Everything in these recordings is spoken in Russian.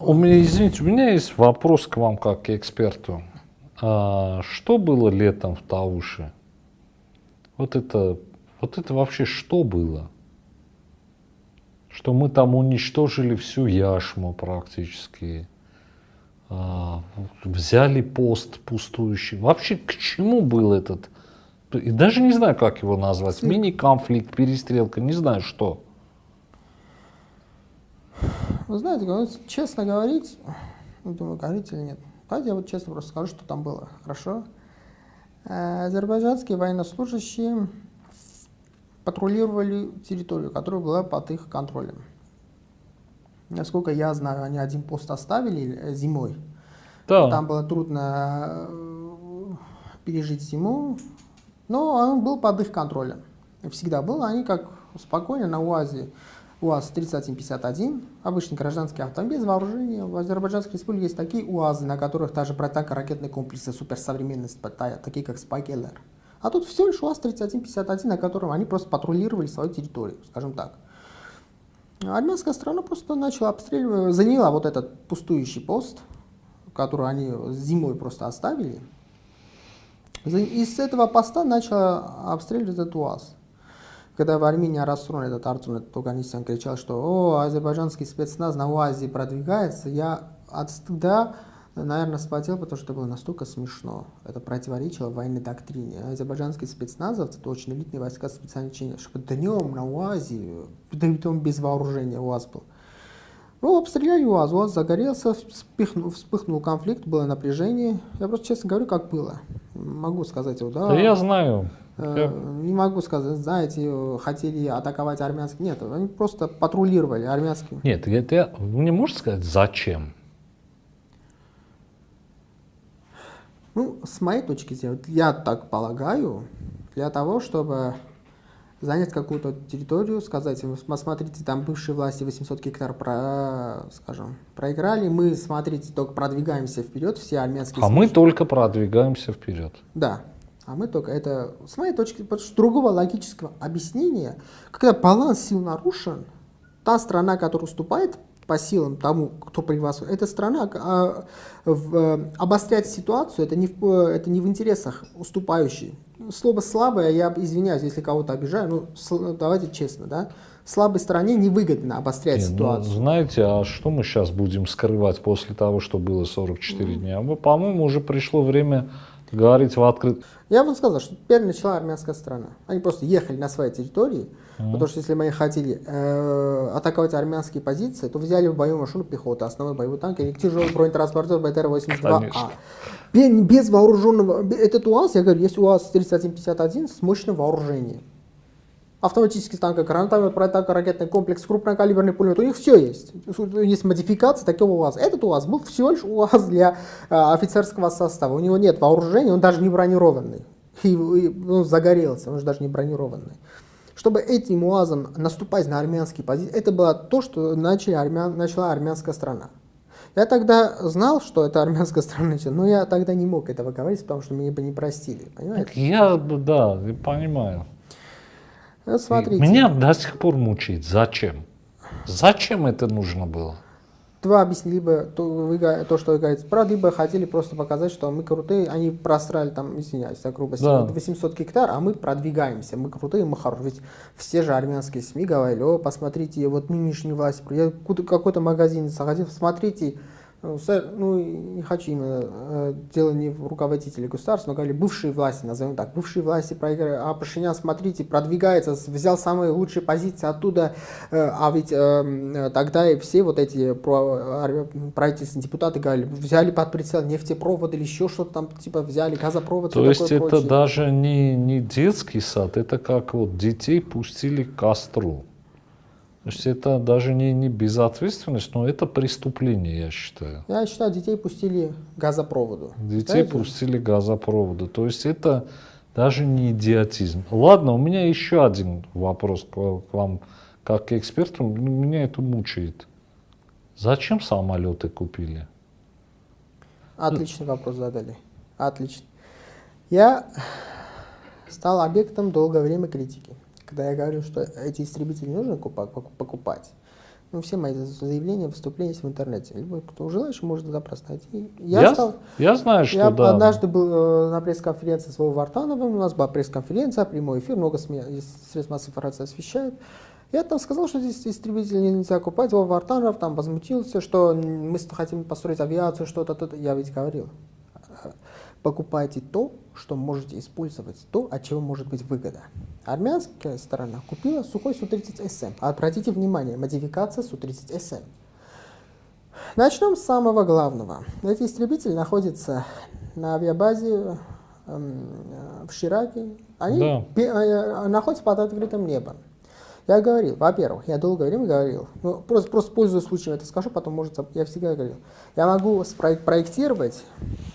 У меня, извините, у меня есть вопрос к вам как к эксперту. А что было летом в Тауше? Вот это, вот это вообще что было? Что мы там уничтожили всю яшму практически, а, взяли пост пустующий. Вообще к чему был этот, и даже не знаю, как его назвать, мини-конфликт, перестрелка, не знаю что. Вы знаете, честно говорить, ну, думаю, говорить или нет. Давайте я вот честно просто скажу, что там было. Хорошо? Э, азербайджанские военнослужащие патрулировали территорию, которая была под их контролем. Насколько я знаю, они один пост оставили э, зимой. Да. Там было трудно э, пережить зиму, но он был под их контролем. Всегда был. Они как спокойно на УАЗе УАЗ-3151, обычный гражданский автомобиль с вооружением. В Азербайджанской республике есть такие УАЗы, на которых даже протако-ракетные комплексы суперсовременные стоят, такие как Спайкеллер. А тут всего лишь УАЗ-3151, на котором они просто патрулировали свою территорию, скажем так. Армянская страна просто начала обстреливать, заняла вот этот пустующий пост, который они зимой просто оставили. И с этого поста начала обстреливать этот УАЗ когда в Армении Арасрон, этот Артур Туганисян кричал, что «О, азербайджанский спецназ на УАЗе продвигается», я от стыда, наверное, спотел, потому что это было настолько смешно. Это противоречило военной доктрине. Азербайджанские спецназовцы, это очень элитные войска специального учения, чтобы днем на УАЗе, да том без вооружения УАЗ был. Ну, обстреляли УАЗ, УАЗ загорелся, вспыхнул, вспыхнул конфликт, было напряжение. Я просто честно говорю, как было. Могу сказать его, да. Да я знаю. Э, не могу сказать, знаете, хотели атаковать армянские. Нет, они просто патрулировали армянские. Нет, это, не можете сказать, зачем? Ну, с моей точки зрения, я так полагаю, для того, чтобы занять какую-то территорию, сказать, смотрите, там бывшие власти 800 гектар, про, скажем, проиграли, мы, смотрите, только продвигаемся вперед, все армянские... А мы только продвигаемся вперед. Да, а мы только это, с моей точки, другого логического объяснения, когда баланс сил нарушен, та страна, которая уступает по силам тому, кто превосходит, эта страна а, в, обострять ситуацию, это не, в, это не в интересах уступающей. Слово слабое, я извиняюсь, если кого-то обижаю, ну, ну давайте честно, да, слабой стране невыгодно обострять Не, ну, ситуацию. Ну, знаете, а что мы сейчас будем скрывать после того, что было 44 mm. дня? По-моему, уже пришло время говорить в открытую. Я бы сказал, что теперь начала армянская страна. Они просто ехали на своей территории, mm потому что если мы хотели э, атаковать армянские позиции, то взяли в бою машину пехоты, основной боевой танк или тяжелый бронетранспортер БТР-82А. Без вооруженного, этот УАЗ, я говорю, есть УАЗ-3151 с мощным вооружением автоматический танк, гранатомет, противоракетный комплекс, крупнокалиберный пулемет, у них все есть. Есть модификация такого УАЗа. Этот УАЗ был всего лишь УАЗ для а, офицерского состава. У него нет вооружения, он даже не бронированный. И, и ну, загорелся, он же даже не бронированный. Чтобы этим УАЗом наступать на армянские позиции, это было то, что начали армян, начала армянская страна. Я тогда знал, что это армянская страна, но я тогда не мог этого говорить, потому что меня бы не простили. Понимаете? Я, да, понимаю. Вот смотрите. Меня до сих пор мучает. Зачем? Зачем это нужно было? Два объяснения. Либо то, вы, то, что вы говорите, правда, либо хотели просто показать, что мы крутые. Они просрали там, извиняюсь за грубость, да. 800 гектар, а мы продвигаемся. Мы крутые, мы хорошие. Ведь все же армянские СМИ говорили, о, посмотрите, вот нынешняя власть. Я какой-то магазин заходил, смотрите, ну, ну, не хочу именно э, дело не в руководителе государства, но говорили бывшие власти, назовем так, бывшие власти проиграли, а Пашинян, смотрите, продвигается, взял самые лучшие позиции оттуда, э, а ведь э, тогда и все вот эти правительственные депутаты говорили, взяли под прицел нефтепровод или еще что-то там, типа взяли газопровод. То есть это прочее. даже не, не детский сад, это как вот детей пустили к костру. То есть это даже не, не безответственность, но это преступление, я считаю. Я считаю, детей пустили газопроводу. Детей Знаете? пустили газопроводу. То есть это даже не идиотизм. Ладно, у меня еще один вопрос к вам, как к эксперту. Меня это мучает. Зачем самолеты купили? Отличный вопрос задали. Отлично. Я стал объектом долгое время критики когда я говорю, что эти истребители нужно покупать, Ну, все мои заявления, выступления есть в интернете. Любой, кто желающий, может туда просто найти. Я, я, стал, я знаю, что я да. однажды был э, на пресс-конференции с Вовой Вартановым, у нас была пресс-конференция, прямой эфир, много средств массовой информации освещают. Я там сказал, что здесь истребители нельзя купать. Вова Вартанов там возмутился, что мы хотим построить авиацию, что-то, то Я ведь говорил, покупайте то, что можете использовать, то, от чего может быть выгода. Армянская сторона купила сухой Су-30СМ. Обратите внимание, модификация Су-30СМ. Начнем с самого главного. Эти истребители находятся на авиабазе эм, в Шираке. Они да. Э, находятся под открытым небом. Я говорил, во-первых, я долгое время говорил, ну, просто, просто пользуясь случаем это скажу, потом, может, я всегда говорил, я могу проектировать,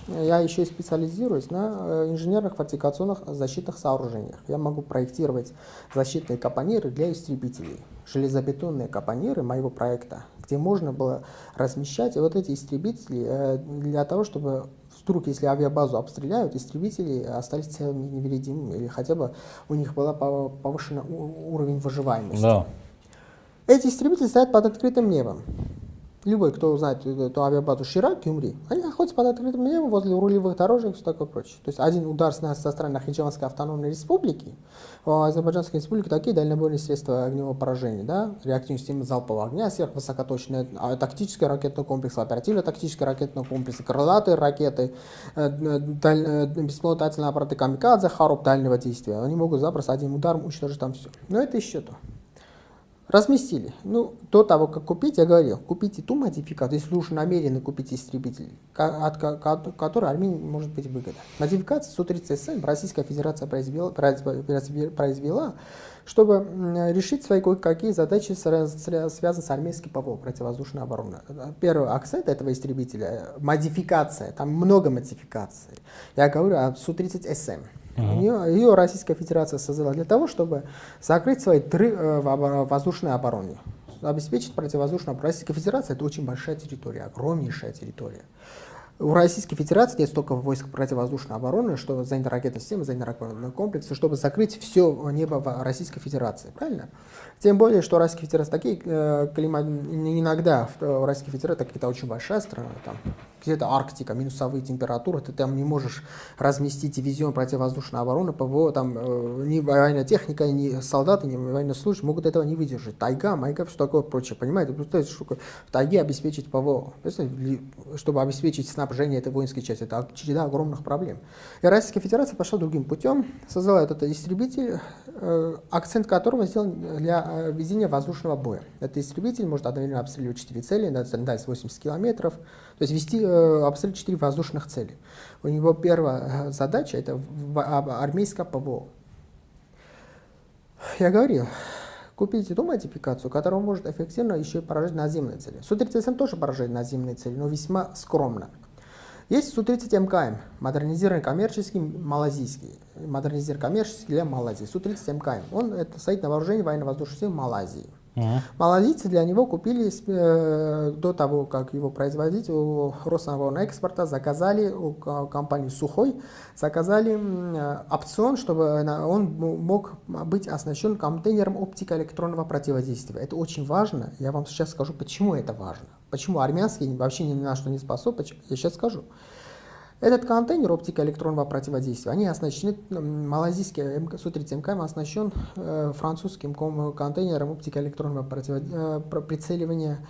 я еще и специализируюсь на э, инженерных фортификационных защитных сооружениях. Я могу проектировать защитные капониры для истребителей, железобетонные капониры моего проекта, где можно было размещать вот эти истребители э, для того, чтобы вдруг, если авиабазу обстреляют, истребители остались целыми невредимыми, или хотя бы у них был повышен уровень выживаемости. Да. Эти истребители стоят под открытым небом любой, кто знает эту авиабазу Ширак, Кюмри, они находятся под открытым небом возле рулевых дорожек и все такое прочее. То есть один удар с, со стороны Нахичеванской автономной республики, в Азербайджанской республике такие дальнобойные средства огневого поражения, да, реактивные системы залпового огня, сверхвысокоточные, а, тактический ракетный комплекс, оперативно-тактический ракетный комплекс, крылатые ракеты, э, э, даль, э, беспилотательные аппараты камикадзе, хароп дальнего действия. Они могут запросто одним ударом уничтожить там все. Но это еще то. Разместили. Ну, до того, как купить, я говорил, купите ту модификацию, если уж намерены купить истребитель, от, от которой Армении может быть выгода. Модификация Су-30СМ Российская Федерация произвела, произвела чтобы решить свои кое-какие задачи, связанные с армейской ПВО, противовоздушной обороной. Первый акцент этого истребителя – модификация, там много модификаций. Я говорю о Су-30СМ. Ее, ее Российская Федерация создала для того, чтобы закрыть свои три э, воздушные обороны, обеспечить противовоздушную. Российская Федерация это очень большая территория, огромнейшая территория. У Российской Федерации нет столько войск противовоздушной обороны, что занята ракетная система, занята ракетные комплексы, чтобы закрыть все небо Российской Федерации. Правильно? Тем более, что Российская Федерация такие э, климат, иногда в Российской Федерации какая-то очень большая страна, там где-то Арктика, минусовые температуры, ты там не можешь разместить дивизион противовоздушной обороны, ПВО, там э, ни военная техника, ни солдаты, ни военнослужащие могут этого не выдержать. Тайга, майга, все такое прочее, понимаете? Представляете, что в тайге обеспечить ПВО, чтобы обеспечить снабжение этой воинской части, это череда огромных проблем. И Российская Федерация пошла другим путем, создала этот истребитель, э, акцент которого сделан для Э, ведения воздушного боя. Этот истребитель может одновременно обстреливать 4 цели на дальность 80 километров, то есть вести, э, обстрелять 4 воздушных цели. У него первая э, задача – это армейское ПВО. Я говорил, купите ту модификацию, которая может эффективно еще и поражать наземные цели. Су-37 тоже поражает наземные цели, но весьма скромно. Есть Су-30 МКМ, модернизированный коммерческий, малазийский. Модернизированный коммерческий для Малайзии. Су-30 мкм. Он это стоит на вооружении военно-воздушных сил Малайзии. Uh-huh. Малазийцы для него купили э, до того, как его производить, у Роснаборна-экспорта заказали, у компании Сухой, заказали э, опцион, чтобы он мог быть оснащен контейнером оптико-электронного противодействия. Это очень важно. Я вам сейчас скажу, почему это важно. Почему армянский вообще ни на что не способен, я сейчас скажу. Этот контейнер оптико-электронного противодействия, они оснащены, малазийский Су-30 МКМ оснащен э, французским контейнером оптико-электронного э, прицеливания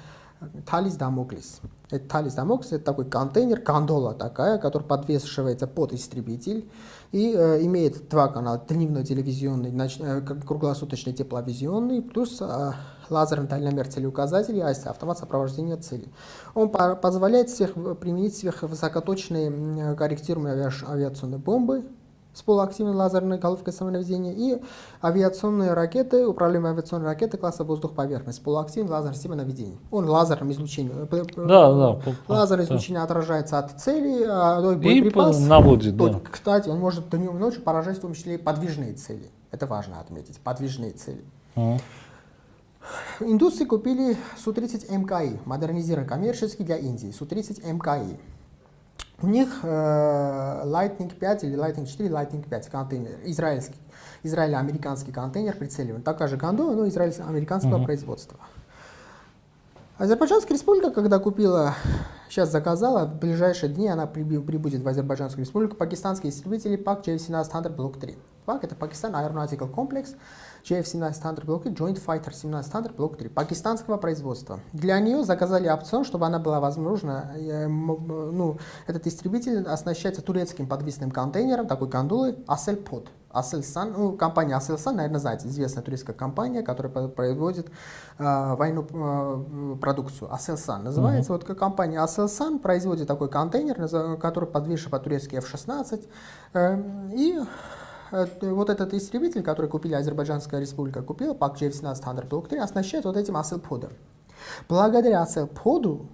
Талис Дамоклис. Это Талис Дамоклис это такой контейнер, кондола такая, которая подвешивается под истребитель и э, имеет два канала, дневной телевизионный, ноч, э, круглосуточный тепловизионный, плюс э, лазерный дальномер целеуказателей, АСТ, автомат сопровождения цели. Он по позволяет всех, применить сверхвысокоточные корректируемые авиационные бомбы, с полуактивной лазерной головкой самонаведения и авиационные ракеты, управляемые авиационные ракеты класса воздух-поверхность, полуактивный лазерной системы наведения. Он лазерным излучением. Э, да, да. Лазерное да. излучение отражается от цели, а боеприпас, и наводит, да. Кстати, он может днем и ночью поражать в том числе и подвижные цели. Это важно отметить, подвижные цели. А. Индусы купили Су-30 МКИ, модернизированный коммерческий для Индии, Су-30 МКИ. У них э, Lightning 5 или Lightning 4, Lightning 5 контейнер, израильский, израильно-американский контейнер прицеливаем. Такая же гондола, но израильно-американского uh-huh. производства. Азербайджанская республика, когда купила, сейчас заказала, в ближайшие дни она прибудет в Азербайджанскую республику, пакистанские истребители ПАК JF-17 Hunter Block 3. ПАК это Пакистан Aeronautical Complex, JF-17 Hunter Block 3, Joint Fighter 17 Hunter Block 3, пакистанского производства. Для нее заказали опцион, чтобы она была возможна, э, ну, этот истребитель оснащается турецким подвесным контейнером, такой гондолой, Aselpod. Aselsan, ну, компания Aselsan, наверное, знаете, известная турецкая компания, которая производит э, военную э, продукцию. Aselsan называется. Mm-hmm. Вот компания Aselsan производит такой контейнер, который подвешен по-турецки F-16. Э, и вот этот истребитель, который купили Азербайджанская республика, купила, ПАК J-17 Thunder Block 3, оснащает вот этим Aselpod'ом. Благодаря Aselpod'у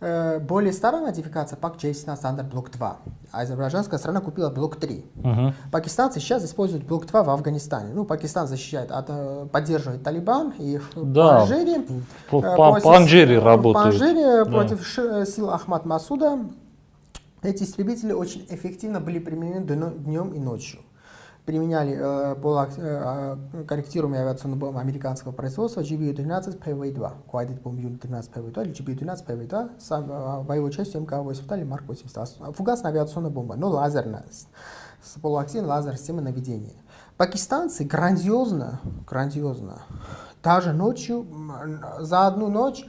Э, более старая модификация ПАК J17 Standard Block 2. Азербайджанская страна купила блок 3. Угу. Пакистанцы сейчас используют блок 2 в Афганистане. Ну, Пакистан защищает, от, э, поддерживает Талибан и да, Панжире. По, э, по, Панжире работают. Панжире да. против сил Ахмад Масуда эти истребители очень эффективно были применены днем и ночью применяли э, полукорректируемые э, корректируемые авиационные бомбы американского производства GBU-13 PV-2, Guided Bomb Unit 13 PV-2 или GBU-12 PV-2 с э, боевой частью МК-82 или Марк-82. Фугасная авиационная бомба, но лазерная, с, с полуактивной лазерной системой наведения. Пакистанцы грандиозно, грандиозно, даже ночью, за одну ночь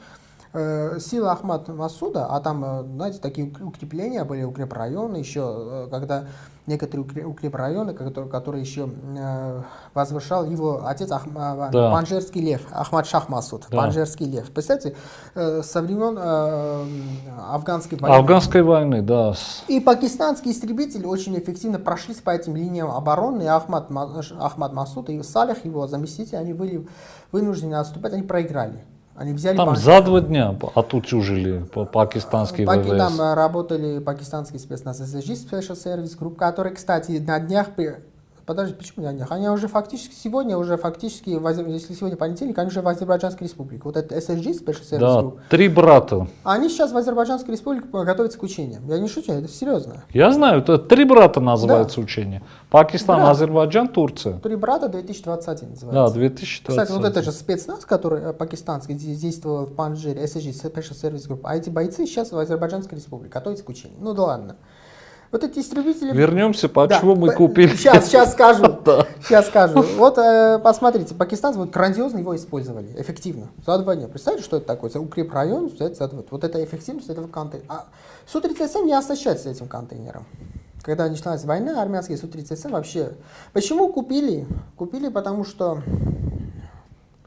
э, силы Ахмад Масуда, а там, э, знаете, такие укрепления были, укрепрайоны еще, когда некоторые укрепрайоны, которые, которые еще э, возвышал его отец Ах, да. Панжерский лев, Ахмад Шах Масуд, да. Панжерский лев. Представьте, э, со времен э, афганской войны. Афганской войны, да. И пакистанские истребители очень эффективно прошлись по этим линиям обороны, и Ахмад, Ахмад Масуд и Салих, его заместитель, они были вынуждены отступать, они проиграли. Они взяли там банк. за два дня отучужили пакистанские Паки, ВВС. Там э, работали пакистанские спецназ Special Service Group, которые, кстати, на днях Подожди, почему на днях? Они уже фактически сегодня, уже фактически, если сегодня понедельник, они уже в Азербайджанской республике. Вот это SSG, Special Service да, Group. три брата. Они сейчас в Азербайджанской республике готовятся к учениям. Я не шучу, это серьезно. Я знаю, это три брата называется да. учение. Пакистан, Брат. Азербайджан, Турция. Три брата 2021 называется. Да, 2021. Кстати, вот это же спецназ, который э, пакистанский действовал в Панжире, SSG, Special Service Group. А эти бойцы сейчас в Азербайджанской республике готовятся к учениям. Ну да ладно. Вот эти истребители... Вернемся, почему да, мы купили. Сейчас, сейчас скажу. да. Сейчас скажу. Вот э, посмотрите, пакистанцы вот грандиозно его использовали, эффективно. За два дня. Представляете, что это такое? За укрепрайон, вот, вот это эффективность этого контейнера. А Су-37 не оснащается этим контейнером. Когда началась война, армянские Су-37 вообще... Почему купили? Купили, потому что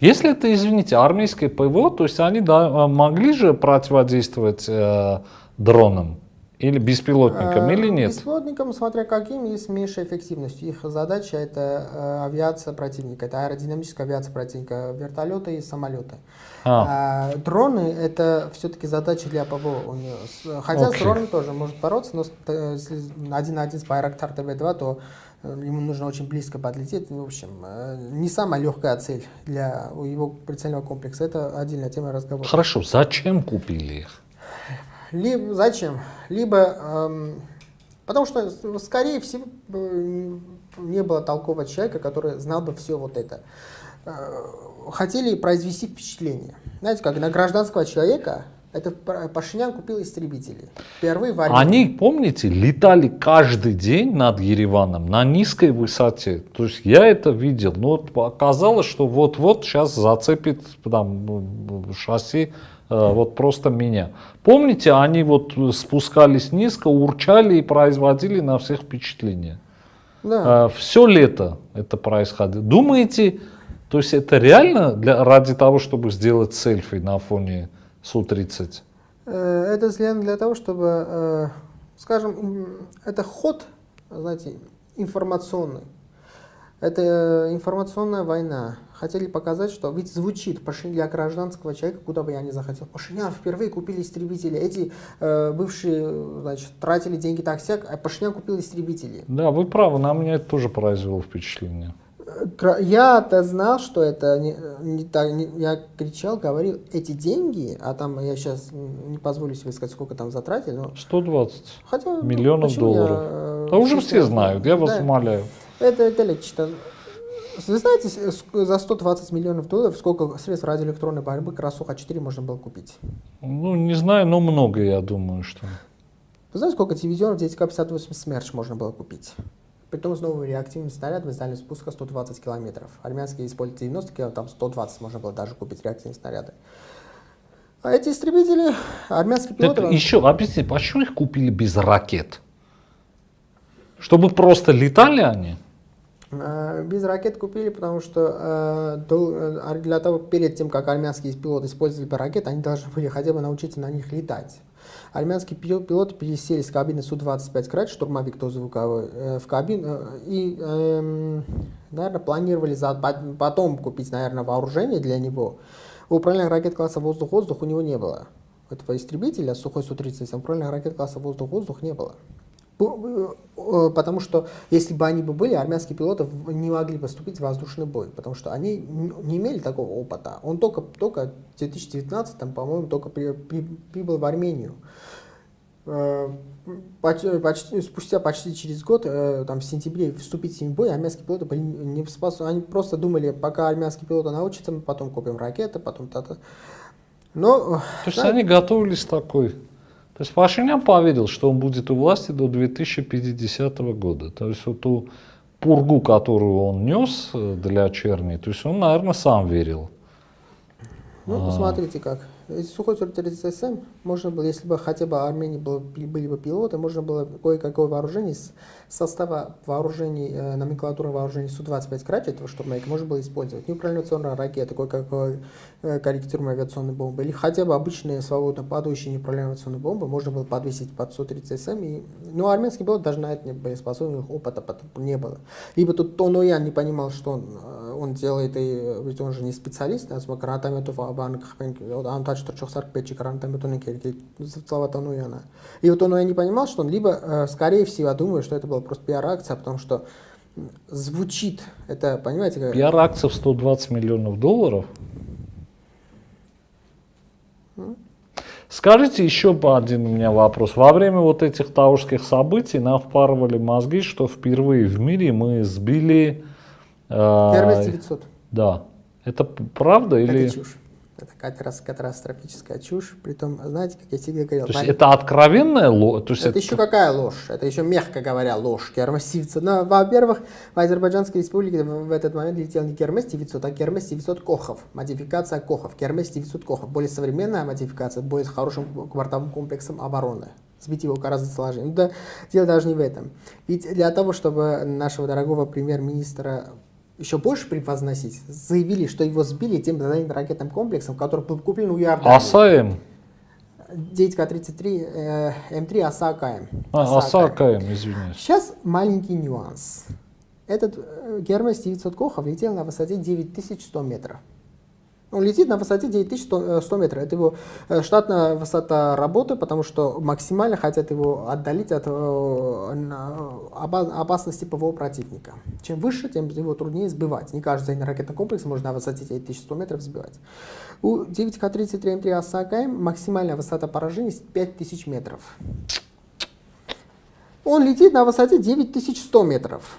если это, извините, армейское ПВО, то есть они да, могли же противодействовать э, дронам? Или беспилотникам, или нет? Беспилотникам, смотря каким, и с меньшей эффективностью. Их задача это э, авиация противника, это аэродинамическая авиация противника, вертолеты и самолеты. А. А, дроны это все-таки задача для ПВО у нее. Хотя okay. с дроном тоже может бороться, но э, если один на один с Байрактар ТВ-2, то э, ему нужно очень близко подлететь. В общем, не самая легкая цель для его прицельного комплекса. Это отдельная тема разговора. Хорошо, зачем купили их? Либо, зачем? Либо, эм, потому что, скорее всего, э, не было толкового человека, который знал бы все вот это. Э, хотели произвести впечатление. Знаете, как на гражданского человека это Пашинян купил истребители. Первые в Они, помните, летали каждый день над Ереваном на низкой высоте. То есть я это видел. Но вот оказалось, что вот-вот сейчас зацепит там, шасси Э, вот просто меня. Помните, они вот спускались низко, урчали и производили на всех впечатление. Да. Э, Все лето это происходило. Думаете, то есть это реально для, ради того, чтобы сделать селфи на фоне Су-30? Э, это сделано для того, чтобы, скажем, это ход, знаете, информационный. Это информационная война хотели показать, что ведь звучит Пашинян для гражданского человека, куда бы я ни захотел. Пашинян впервые купили истребители. Эти э, бывшие, значит, тратили деньги так сяк, а Пашинян купил истребители. Да, вы правы, на меня это тоже произвело впечатление. Я-то знал, что это не, не так. Не, я кричал, говорил, эти деньги, а там я сейчас не позволю себе сказать, сколько там затратили. Но... 120 Хотя, миллионов долларов. Я, да уже все знают, я вас да, умоляю. Это, это легче. Вы знаете, за 120 миллионов долларов сколько средств радиоэлектронной борьбы Красуха-4 можно было купить? Ну, не знаю, но много, я думаю, что... Вы знаете, сколько телевизионов 9К-58 «Смерч» можно было купить? Притом с новыми реактивными снарядами с дальностью спуска 120 километров. Армянские используют 90 километров, там 120 можно было даже купить реактивные снаряды. А эти истребители, армянские пилоты... Так еще, объясните, почему их купили без ракет? Чтобы просто летали они? Э, без ракет купили, потому что э, э, для того, перед тем, как армянские пилоты использовали ракеты, они должны были хотя бы научиться на них летать. Армянские пилоты пересели с кабины Су-25 Крат, штурмовик то звуковой, в кабину и, эм, наверное, планировали за, потом купить, наверное, вооружение для него. Управления ракет класса воздух-воздух у него не было. Этого истребителя, сухой Су-37, управления ракет класса воздух-воздух не было. Э, потому что если бы они бы были, армянские пилоты не могли поступить в воздушный бой, потому что они не имели такого опыта. Он только, только в 2019, там, по-моему, только при, при, прибыл в Армению. Э, почти, почти, спустя почти через год, э, там, в сентябре, вступить в бой, армянские пилоты были не способны. Они просто думали, пока армянские пилоты научатся, мы потом купим ракеты, потом та-то. Но, То есть да, они готовились такой то есть Пашинян поверил, что он будет у власти до 2050 года. То есть вот ту пургу, которую он нес э, для черни, то есть он, наверное, сам верил. Ну, а. посмотрите как. Э, из сухой 43СМ можно было, если бы хотя бы Армении было, были бы пилоты, можно было кое-какое вооружение из состава вооружений, э, номенклатуры вооружений Су-25 Крачетова, чтобы на их можно было использовать. Неуправляемая ракеты, кое-какое э, корректируемые авиационные бомбы, или хотя бы обычные свободно падающие неуправляемые авиационные бомбы можно было подвесить под Су-30СМ. И... Ну, Но армянский пилот даже на это не боеспособен, опыта потом не было. Либо тут Тоноян не понимал, что он, э, он делает, и ведь он же не специалист, а с гранатометов, он точно что 4-4, 45-чик Тонекель, Салаватан Уяна. И вот он я не понимал, что он либо, э, скорее всего, думаю, что это была просто пиар-акция, потому что звучит, это, понимаете, как... Пиар-акция в 120 миллионов долларов? Скажите еще один у меня вопрос. Во время вот этих таушских событий нам впарывали мозги, что впервые в мире мы сбили... Э, Hermes 900. Да. Это правда или... Это чушь. Это катастрофическая чушь. Притом, знаете, как я всегда говорил... То есть это откровенная ложь? это, это еще какая ложь? Это еще, мягко говоря, ложь. Гермес 900. Но, во-первых, в Азербайджанской республике в этот момент летел не Гермес 900, а Гермес 900 Кохов. Модификация Кохов. Гермес 900 Кохов. Более современная модификация, более с хорошим квартовым комплексом обороны сбить его гораздо сложнее. Но да, дело даже не в этом. Ведь для того, чтобы нашего дорогого премьер-министра еще больше превозносить, заявили, что его сбили тем ракетным комплексом, который был куплен у Иордании. АСАМ? 9К-33 э, М3 АСАКМ. А, АСАКМ, извиняюсь. Сейчас маленький нюанс. Этот э, Гермес 900 Кохов летел на высоте 9100 метров. Он летит на высоте 9100 100 э, метров. Это его э, штатная высота работы, потому что максимально хотят его отдалить от э, опасности ПВО противника. Чем выше, тем его труднее сбивать. Не каждый ракетный комплекс можно на высоте 9100 метров сбивать. У 9К-33М3 Оса-АКМ максимальная высота поражения 5000 метров. Он летит на высоте 9100 метров.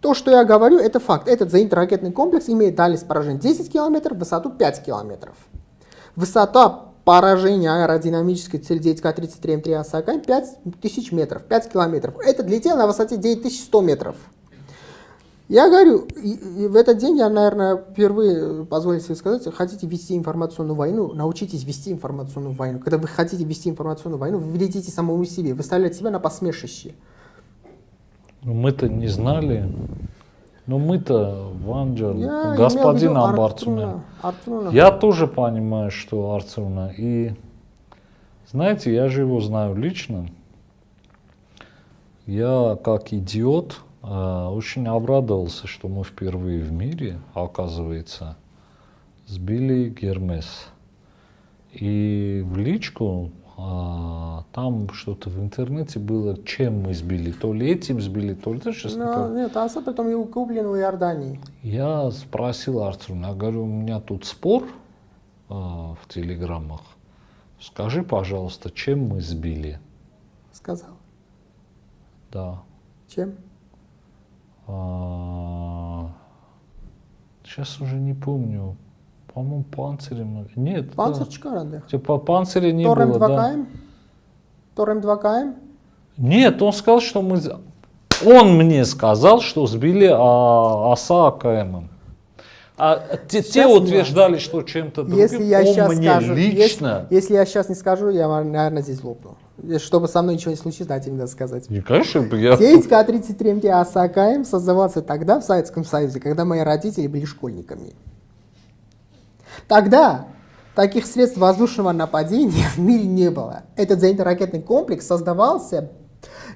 То, что я говорю, это факт. Этот зенитно-ракетный комплекс имеет дальность поражения 10 км, высоту 5 км. Высота поражения аэродинамической цели 9К-33М3 Оса-АКМ 5000 метров, 5 километров. Это летел на высоте 9100 метров. Я говорю, и, и в этот день я, наверное, впервые позволю себе сказать, хотите вести информационную войну, научитесь вести информационную войну. Когда вы хотите вести информационную войну, вы вредите самому себе, вы ставите себя на посмешище. Ну, мы-то не знали. Но мы-то, Ванджа, господин Амбарцуна. Я тоже понимаю, что Арцуна. И знаете, я же его знаю лично. Я как идиот э, очень обрадовался, что мы впервые в мире, оказывается, сбили Гермес. И в личку а, там что-то в интернете было, чем мы сбили, то ли этим сбили, то ли... Сейчас ну, нет, а потом его куплен в Иордании. Я спросил Арцуна, я говорю, у меня тут спор а, в телеграммах, скажи, пожалуйста, чем мы сбили? Сказал. Да. Чем? А, Сейчас уже не помню. По-моему, панцири много. Нет. Панцир да. çıkar Типа панциря не Торрем было, 2 да. КМ? Торрем 2 КМ? Нет, он сказал, что мы... Он мне сказал, что сбили а, оса АКМ. А те, те утверждали, что чем-то другим. Если я он сейчас мне скажу, лично... Если, если я сейчас не скажу, я, наверное, здесь лопну. Чтобы со мной ничего не случилось, дайте мне сказать. Не, конечно, я... Сеть К-33МТ АСАКМ создавался тогда в Советском Союзе, когда мои родители были школьниками. Тогда таких средств воздушного нападения в мире не было. Этот зенитно-ракетный комплекс создавался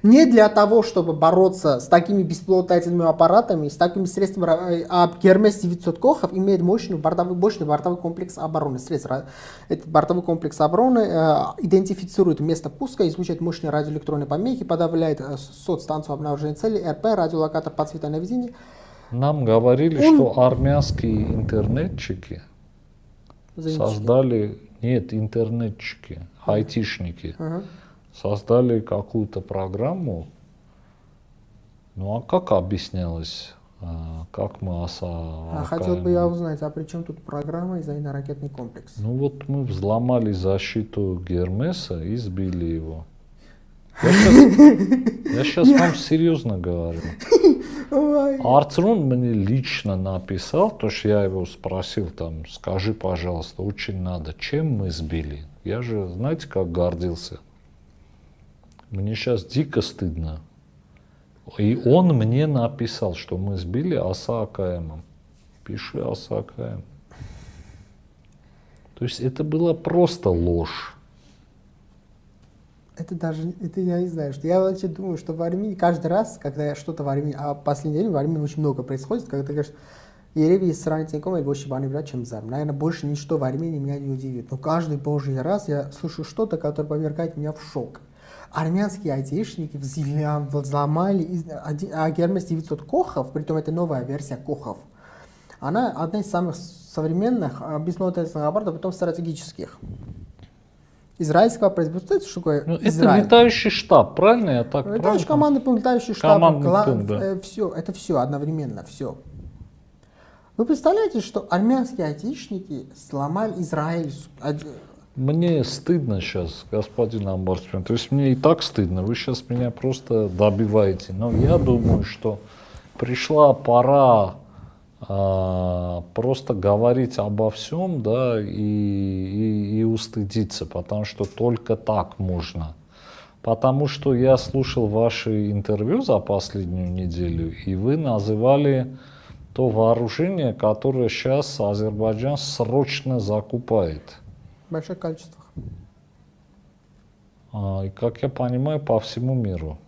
не для того, чтобы бороться с такими беспилотательными аппаратами, с такими средствами, а Гермес 900 Кохов имеет мощный бортовой, мощный бортовой комплекс обороны. Средства. Этот бортовой комплекс обороны э, идентифицирует место пуска, излучает мощные радиоэлектронные помехи, подавляет э, соцстанцию обнаружения цели, РП, радиолокатор подсвета на наведения. Нам говорили, Он... что армянские интернетчики Занятчики. создали, нет, интернетчики, айтишники, ага создали какую-то программу. Ну а как объяснялось, а, как мы ОСА... А хотел бы я узнать, а при чем тут программа и зенитно-ракетный комплекс? Ну вот мы взломали защиту Гермеса и сбили его. Я сейчас, я сейчас вам серьезно говорю. Арцрун мне лично написал, то что я его спросил, там, скажи, пожалуйста, очень надо, чем мы сбили? Я же, знаете, как гордился. Мне сейчас дико стыдно. И он мне написал, что мы сбили АКМ. Пиши оса АКМ. То есть это была просто ложь. Это даже, это я не знаю, что я вообще думаю, что в Армении каждый раз, когда я что-то в Армении, а в последнее время в Армении очень много происходит, когда ты говоришь, Ереве сравнительно и больше баны чем зам. Наверное, больше ничто в Армении меня не удивит. Но каждый божий раз я слышу что-то, которое повергает меня в шок армянские айтишники взломали а Гермес 900 Кохов, притом это новая версия Кохов. Она одна из самых современных а, беспилотных аппаратов, потом стратегических. Израильского производства, это что такое ну, Израиль? Это летающий штаб, правильно я так Летающий командный пункт, летающий штаб, командный гла... пункт, да. э, все, это все одновременно, все. Вы представляете, что армянские айтишники сломали Израиль, мне стыдно сейчас, господин Амбарсмен. То есть мне и так стыдно. Вы сейчас меня просто добиваете. Но я думаю, что пришла пора просто говорить обо всем, да, и, и, и устыдиться, потому что только так можно. Потому что я слушал ваши интервью за последнюю неделю, и вы называли то вооружение, которое сейчас Азербайджан срочно закупает больших количествах. А, и как я понимаю, по всему миру.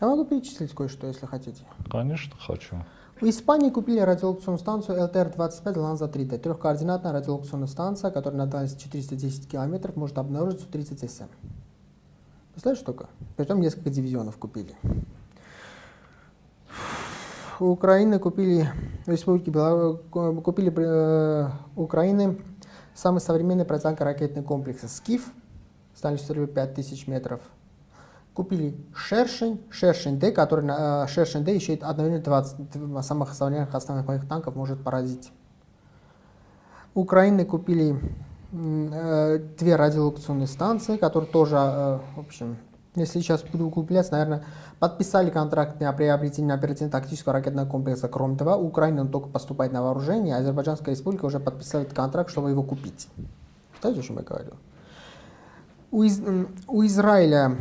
Я могу перечислить кое-что, если хотите. Конечно, хочу. В Испании купили радиолокационную станцию LTR-25 Ланза 3D. Трехкоординатная радиолокационная станция, которая на дальности 410 километров может обнаружить Су-30СМ. Представляешь, что такое? Притом несколько дивизионов купили. У Украины купили, в Республике Беларусь, купили э, Украины Самый современный противоракетный комплекс «Скиф» с дальностью 5000 метров. Купили «Шершень», «Шершень-Д», который э, «Шершень-Д» еще одновременно 20 самых современных основных моих танков может поразить. Украины купили э, две радиолокационные станции, которые тоже, э, в общем, если сейчас буду углубляться, наверное, подписали контракт на приобретение оперативно-тактического ракетного комплекса Кром-2. Украина только поступает на вооружение, а Азербайджанская республика уже подписывает контракт, чтобы его купить. Знаете, о чем я говорю? У, Из... у Израиля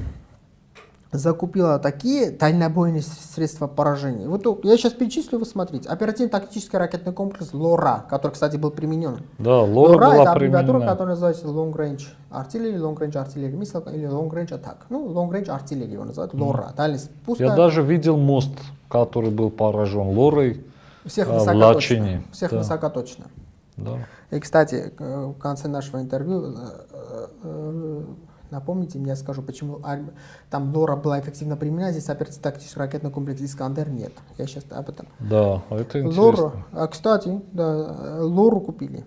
закупила такие дальнобойные средства поражения. Вот я сейчас перечислю, вы смотрите. Оперативно-тактический ракетный комплекс ЛОРА, который, кстати, был применен. Да, ЛОРА, ЛОРА была это аббревиатура, применена. которая называется Long Range Artillery, Long Range Artillery Missile или Long Range Attack. Ну, Long Range Artillery его называют, ЛОРА. Дальность пуска. Я даже видел мост, который был поражен ЛОРой Всех а, в Лачине. Всех да. высокоточно. Да. И, кстати, в конце нашего интервью э, э, Напомните мне, я скажу, почему там Лора была эффективно применена, здесь оперативно-тактический ракетный комплекс «Искандер» нет. Я сейчас об этом. Да, это интересно. Лору, а, кстати, да, Лору купили.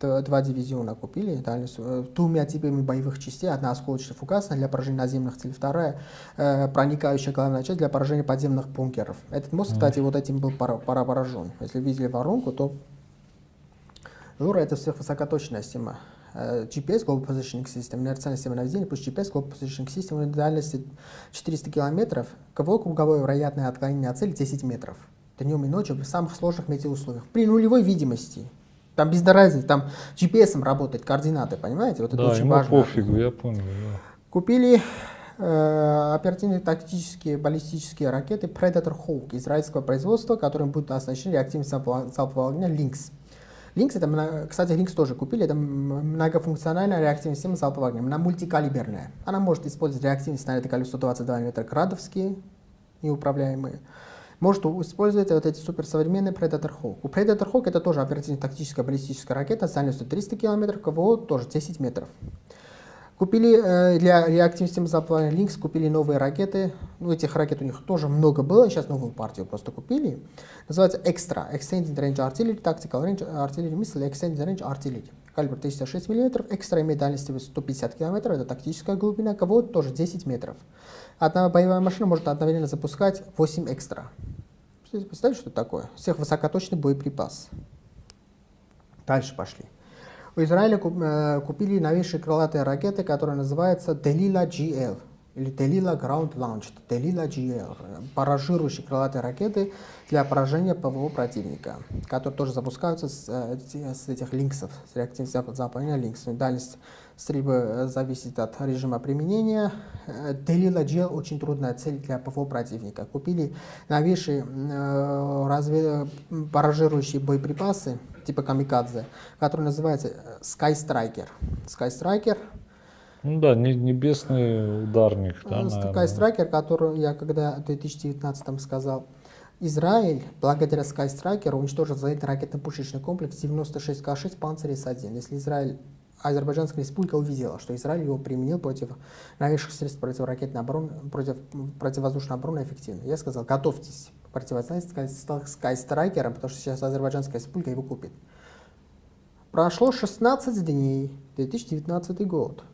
два дивизиона купили, дальность, э, двумя типами боевых частей. Одна осколочно фугасная для поражения наземных целей, вторая э, проникающая главная часть для поражения подземных бункеров. Этот мост, кстати, вот этим был пора, пора поражен. Если видели воронку, то Лура это сверхвысокоточная система. GPS, Global Positioning System, инерциальная система наведения, плюс GPS, Global Positioning System, дальности 400 километров, КВО круговое вероятное отклонение от цели 10 метров. Днем и ночью в самых сложных метеоусловиях. При нулевой видимости. Там без разницы, там GPS работать, координаты, понимаете? Вот это да, очень ему важно. пофигу, я понял. Да. Купили э, оперативные тактические баллистические ракеты Predator Hawk израильского производства, которым будут оснащены реактивным залпового огня Lynx. Lynx, это, кстати, Lynx тоже купили, это многофункциональная реактивная система залпового огня, она мультикалиберная. Она может использовать реактивные снаряды калибра 122 мм градовские, неуправляемые может использовать вот эти суперсовременные Predator Hawk. У Predator Hawk это тоже оперативно-тактическая баллистическая ракета с дальностью 300 км, КВО тоже 10 метров. Купили э, для системы заплана Lynx, купили новые ракеты. Ну, этих ракет у них тоже много было, сейчас новую партию просто купили. Называется Extra, Extended Range Artillery, Tactical Range Artillery Missile, Extended Range Artillery. Калибр 306 мм, экстра имеет дальность 150 км, это тактическая глубина, КВО тоже 10 метров. Одна боевая машина может одновременно запускать 8 экстра. Представляете, что это такое? Сверхвысокоточный боеприпас. Дальше пошли. У Израиля э, купили новейшие крылатые ракеты, которые называются Delila GL или Delila Ground Launched, Delila GL, баражирующие крылатые ракеты для поражения ПВО противника, которые тоже запускаются с, э, с этих линксов, с реактивным заполнения линксов. Дальность стрельбы э, зависит от режима применения. Delila GL очень трудная цель для ПВО противника. Купили новейшие э, разве, баражирующие боеприпасы типа камикадзе, который называется Sky Striker. Sky Striker ну да, небесный ударник. Да, Sky который я когда в 2019 сказал, Израиль, благодаря Sky Striker, уничтожил зенитно ракетно-пушечный комплекс 96К6 Панцирь С-1. Если Израиль, Азербайджанская республика увидела, что Израиль его применил против новейших средств противоракетной обороны, против противовоздушной обороны эффективно. Я сказал, готовьтесь противостоять Sky Striker, потому что сейчас Азербайджанская республика его купит. Прошло 16 дней, 2019 год.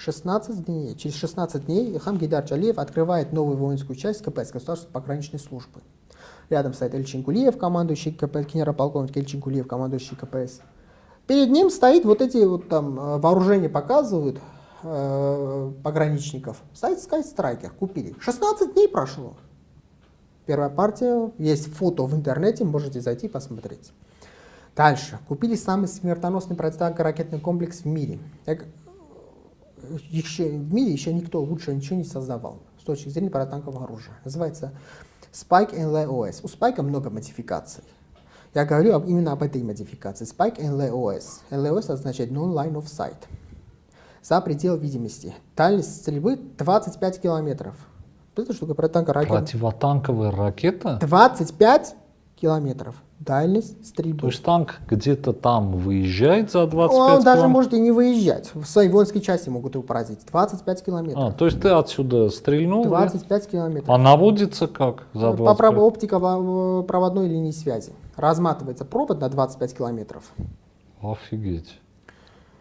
16 дней. Через 16 дней Илхам Гидар Джалиев открывает новую воинскую часть КПС, Государственной пограничной службы. Рядом стоит Эльчин Кулиев, командующий КПС, генерал-полковник Эльчин Кулиев, командующий КПС. Перед ним стоит вот эти вот там э, вооружения показывают э, пограничников. Стоит Sky Striker, купили. 16 дней прошло. Первая партия, есть фото в интернете, можете зайти посмотреть. Дальше. Купили самый смертоносный противоракетный комплекс в мире еще, в мире еще никто лучше ничего не создавал с точки зрения противотанкового оружия. Называется Spike NLOS. У Spike много модификаций. Я говорю об, именно об этой модификации. Spike NLOS. NLOS означает Non-Line of Sight. За предел видимости. Дальность стрельбы 25 километров. Это штука противотанковая ракета. Противотанковая ракета? 25 километров дальность стрельбы. То есть танк где-то там выезжает за 25 Он километров? даже может и не выезжать. В своей воинской части могут его поразить. 25 километров. А, то есть ты отсюда стрельнул? 25 да? километров. А наводится как за 25? По оптика проводной линии связи. Разматывается провод на 25 километров. Офигеть.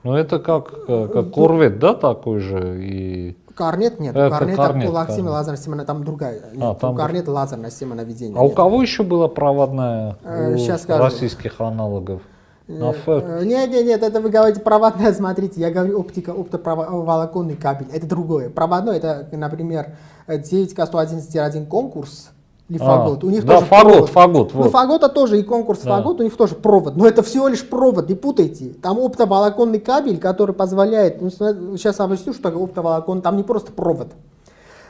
Ну это как, э, как корвет, да, такой же? И... Корнет нет. Это корнет, корнет лазерная, лазерная система, там другая. Нет, а, там... Корнет лазерная система наведения. А нет. у кого еще была проводная э, Сейчас у российских скажу. аналогов? На э, нет, нет, нет, это вы говорите проводная, смотрите, я говорю оптика, оптоволоконный кабель, это другое. Проводной, это, например, 9К111-1 конкурс, или фагот. А, у них да, тоже фагот, провод. фагот. Вот. Ну, фагота тоже и конкурс да. фагот, у них тоже провод. Но это всего лишь провод, не путайте. Там оптоволоконный кабель, который позволяет, ну, сейчас объясню, что такое оптоволокон, там не просто провод.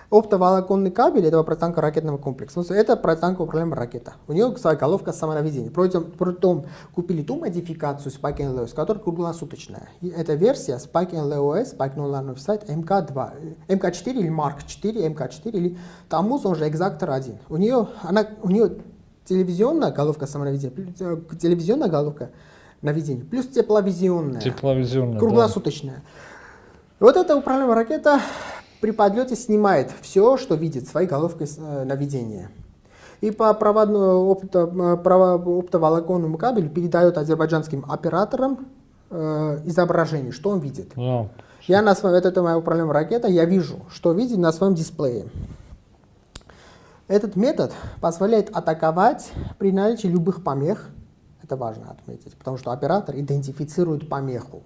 Оптоволоконный кабель этого противотанково-ракетного комплекса. Это противотанковая управляемая ракета. У нее своя головка самонаведения. Притом, притом купили ту модификацию Spike LOS, которая круглосуточная. И эта версия Spike LOS, Spike No Line of Sight, MK2, MK4 или Mark 4, MK4 или Тамуз, он же Exactor 1. У нее, она, у нее телевизионная головка самонаведения, э, телевизионная головка наведения, плюс тепловизионная. Тепловизионная, Круглосуточная. Да. Вот эта управляемая ракета при подлете снимает все, что видит своей головкой э, наведения. И по проводному опто, оптоволоконному кабелю передает азербайджанским операторам э, изображение, что он видит. Да. Я на своем, это, это моя управляемая ракета, я вижу, что видит на своем дисплее. Этот метод позволяет атаковать при наличии любых помех. Это важно отметить, потому что оператор идентифицирует помеху.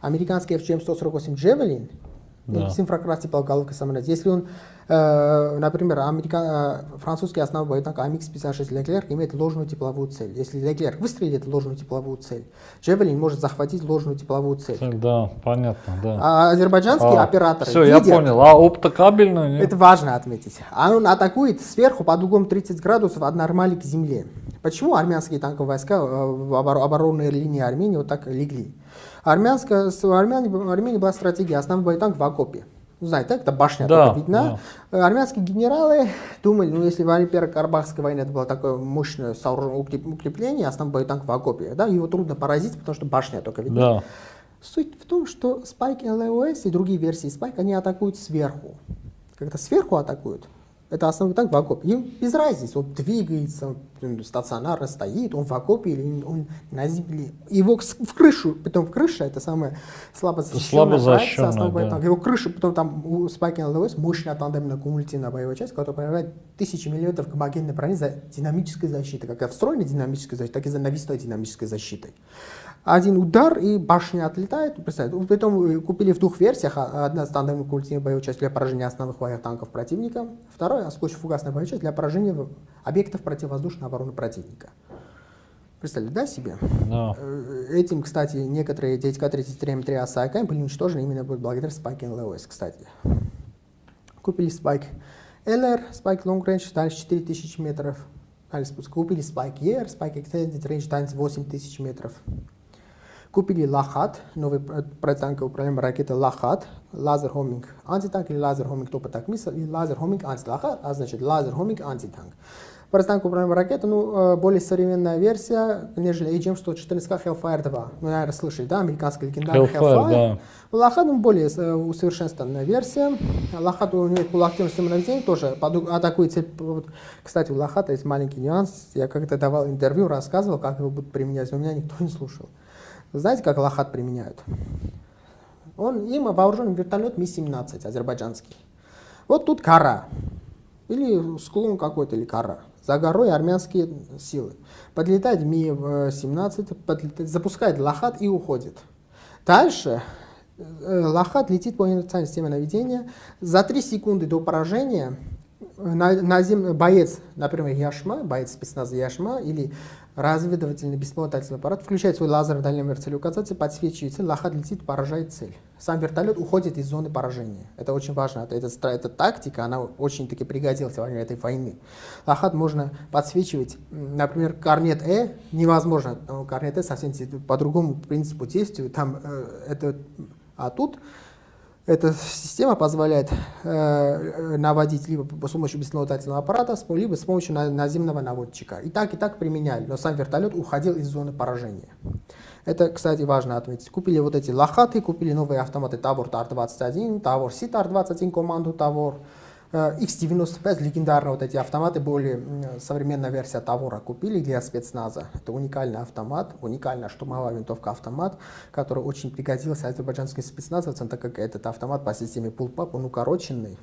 Американский FGM-148 Javelin Да. с инфракрасной полголовкой самолет. Если он, э, например, америка- э, французский основной боевой танк АМХ-56 Леклерк имеет ложную тепловую цель. Если Леклерк выстрелит ложную тепловую цель, Джевелин может захватить ложную тепловую цель. Да, понятно, да. А азербайджанские А, операторы Все, я видят, понял. А оптокабельную? нет? это важно отметить. А он атакует сверху под углом 30 градусов от нормали к земле. Почему армянские танковые войска э, в обор- оборонной линии Армении вот так легли? Армянская, Армяне, в Армении была стратегия, основной боевой танк в окопе. Ну, знаете, так, это башня Да, только видна. Э, Армянские генералы думали, ну, если время Первой Карабахской войны это было такое мощное укрепление, основной боевой танк в окопе, да, его трудно поразить, потому что башня только видна. Да. Суть в том, что Spike LOS и другие версии Spike, они атакуют сверху. Когда сверху атакуют, это основной танк в окопе. Им без разницы, он двигается, он стационарно стоит, он в окопе или он на земле. Его в крышу, потом в крыше, это самое слабо защищенная Слабо защищенная, основной да. танк. Его крышу, потом там у Spike LOS мощная тандемная кумулятивная боевая часть, которая проявляет тысячи миллиметров гомогенной брони за динамической защитой, как и встроенной динамической защитой, так и за навесной динамической защитой. Один удар, и башня отлетает. Представьте, Потом э, купили в двух версиях. а- Одна стандартная культивная боевая часть для поражения основных боевых танков противника. Вторая фугасная боевая часть для поражения объектов противовоздушной обороны противника. Представляете, да, себе? Да. Э, Этим, кстати, некоторые ДТК-33 М3 АСАКМ были уничтожены именно благодаря Spike LOS, кстати. Купили Spike LR, Spike Long Range, дальше 4000 метров. Спуск. Купили Spike ER, Spike Extended Range, дальше 8000 метров. Купили Лахат, новый про- противотанковый управляемая ракета Лахат, laser homing anti-tank или laser homing top attack missile и laser homing anti Лахат, а значит laser homing anti-tank. Противотанковая управляемая ракета, ну, э, более современная версия, нежели AGM-114 Hellfire 2. Ну, наверное, слышали, да, американский легендарный Hellfire, да. Лахат ну, более э, усовершенствованная версия. Лахат у него полуактивное наведение тоже под- атакует цель. Вот, Кстати, у Лахата есть маленький нюанс. Я когда давал интервью, рассказывал, как его будут применять, но меня никто не слушал. Знаете, как Лахат применяют? Он, им вооружен вертолет Ми-17 азербайджанский. Вот тут кора. Или склон какой-то, или кора. За горой армянские силы. Подлетает Ми-17, подлетает, запускает Лахат и уходит. Дальше э, Лахат летит по инициальной системе наведения. За 3 секунды до поражения наземный боец, например, Яшма, боец спецназа Яшма или разведывательный беспилотательный аппарат включает свой лазер в дальнем целеуказатель, подсвечивает цель, Лахат летит, поражает цель. Сам вертолет уходит из зоны поражения. Это очень важно. Это, это, эта тактика, она очень-таки пригодилась во время этой войны. Лахат можно подсвечивать, например, корнет Э невозможно. но Корнет Э совсем по другому принципу действует. Там, э, это, а тут эта система позволяет э, наводить либо с помощью беспилотательного аппарата, либо с помощью на- наземного наводчика. И так, и так применяли, но сам вертолет уходил из зоны поражения. Это, кстати, важно отметить. Купили вот эти лохаты, купили новые автоматы Тавор ТАР-21, Тавор Си-ТАР-21, команду Тавор, X95, легендарные вот эти автоматы, м, современная версия Тавора купили для спецназа. Это уникальный автомат, уникальная штурмовая винтовка автомат, который очень пригодился азербайджанским спецназовцам, так как этот автомат по системе Pull-Pap, он укороченный.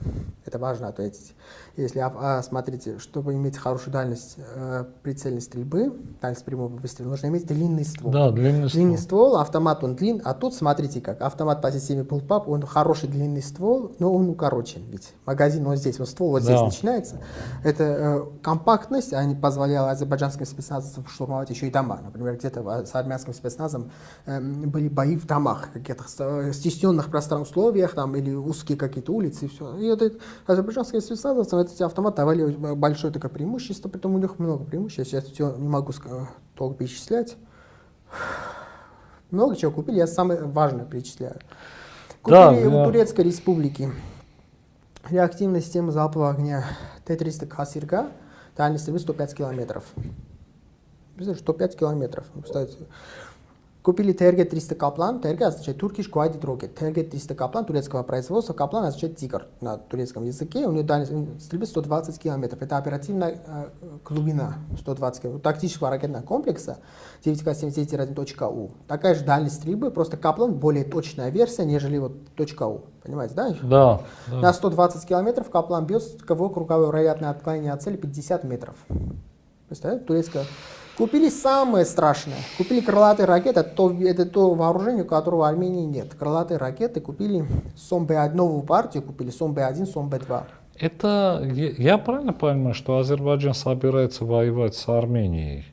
Это важно отметить. Если, а, а, смотрите, чтобы иметь хорошую дальность э, прицельной стрельбы, дальность прямого выстрела, нужно иметь длинный ствол. Да, длинный Длинный ствол. ствол, автомат он длинный, а тут смотрите как, автомат по системе Pull-Pap, он хороший длинный ствол, но он укорочен, ведь магазин вот здесь, вот ствол вот здесь Да. начинается. Это э, компактность, а не позволяла азербайджанским спецназовцам штурмовать еще и дома. Например, где-то с армянским спецназом эм, были бои в домах, каких-то ст- стесненных пространных условиях, там, или узкие какие-то улицы, и все. И это азербайджанским спецназовцам эти автоматы давали большое такое преимущество, притом у них много преимуществ, я сейчас все не могу толком перечислять. Много чего купили, я самое важное перечисляю. Да, Купили да. у Турецкой республики реактивная система залпового огня Т-300 Касирга, дальность стрельбы 105 километров. Представляете, 105 километров. Ну, Купили ТРГ-300 Каплан, ТРГ означает Turkish Guided Rocket, ТРГ-300 Каплан турецкого производства, Каплан означает тигр на турецком языке, у него дальность стрельбы 120 километров, это оперативная э, глубина 120 километров, тактического ракетного комплекса 9К-79-1.У. Такая же дальность стрельбы, просто Каплан более точная версия, нежели вот .У. Понимаете, да? Да. да. На 120 километров Каплан бьет, кого круговое вероятное отклонение от цели 50 метров. Представляете, турецкая Купили самое страшное. Купили крылатые ракеты. Это то, это то вооружение, у которого в Армении нет. Крылатые ракеты купили СОМ-Б1, новую партию купили, СОМ-Б1, СОМ-Б2. Это, я, правильно понимаю, что Азербайджан собирается воевать с Арменией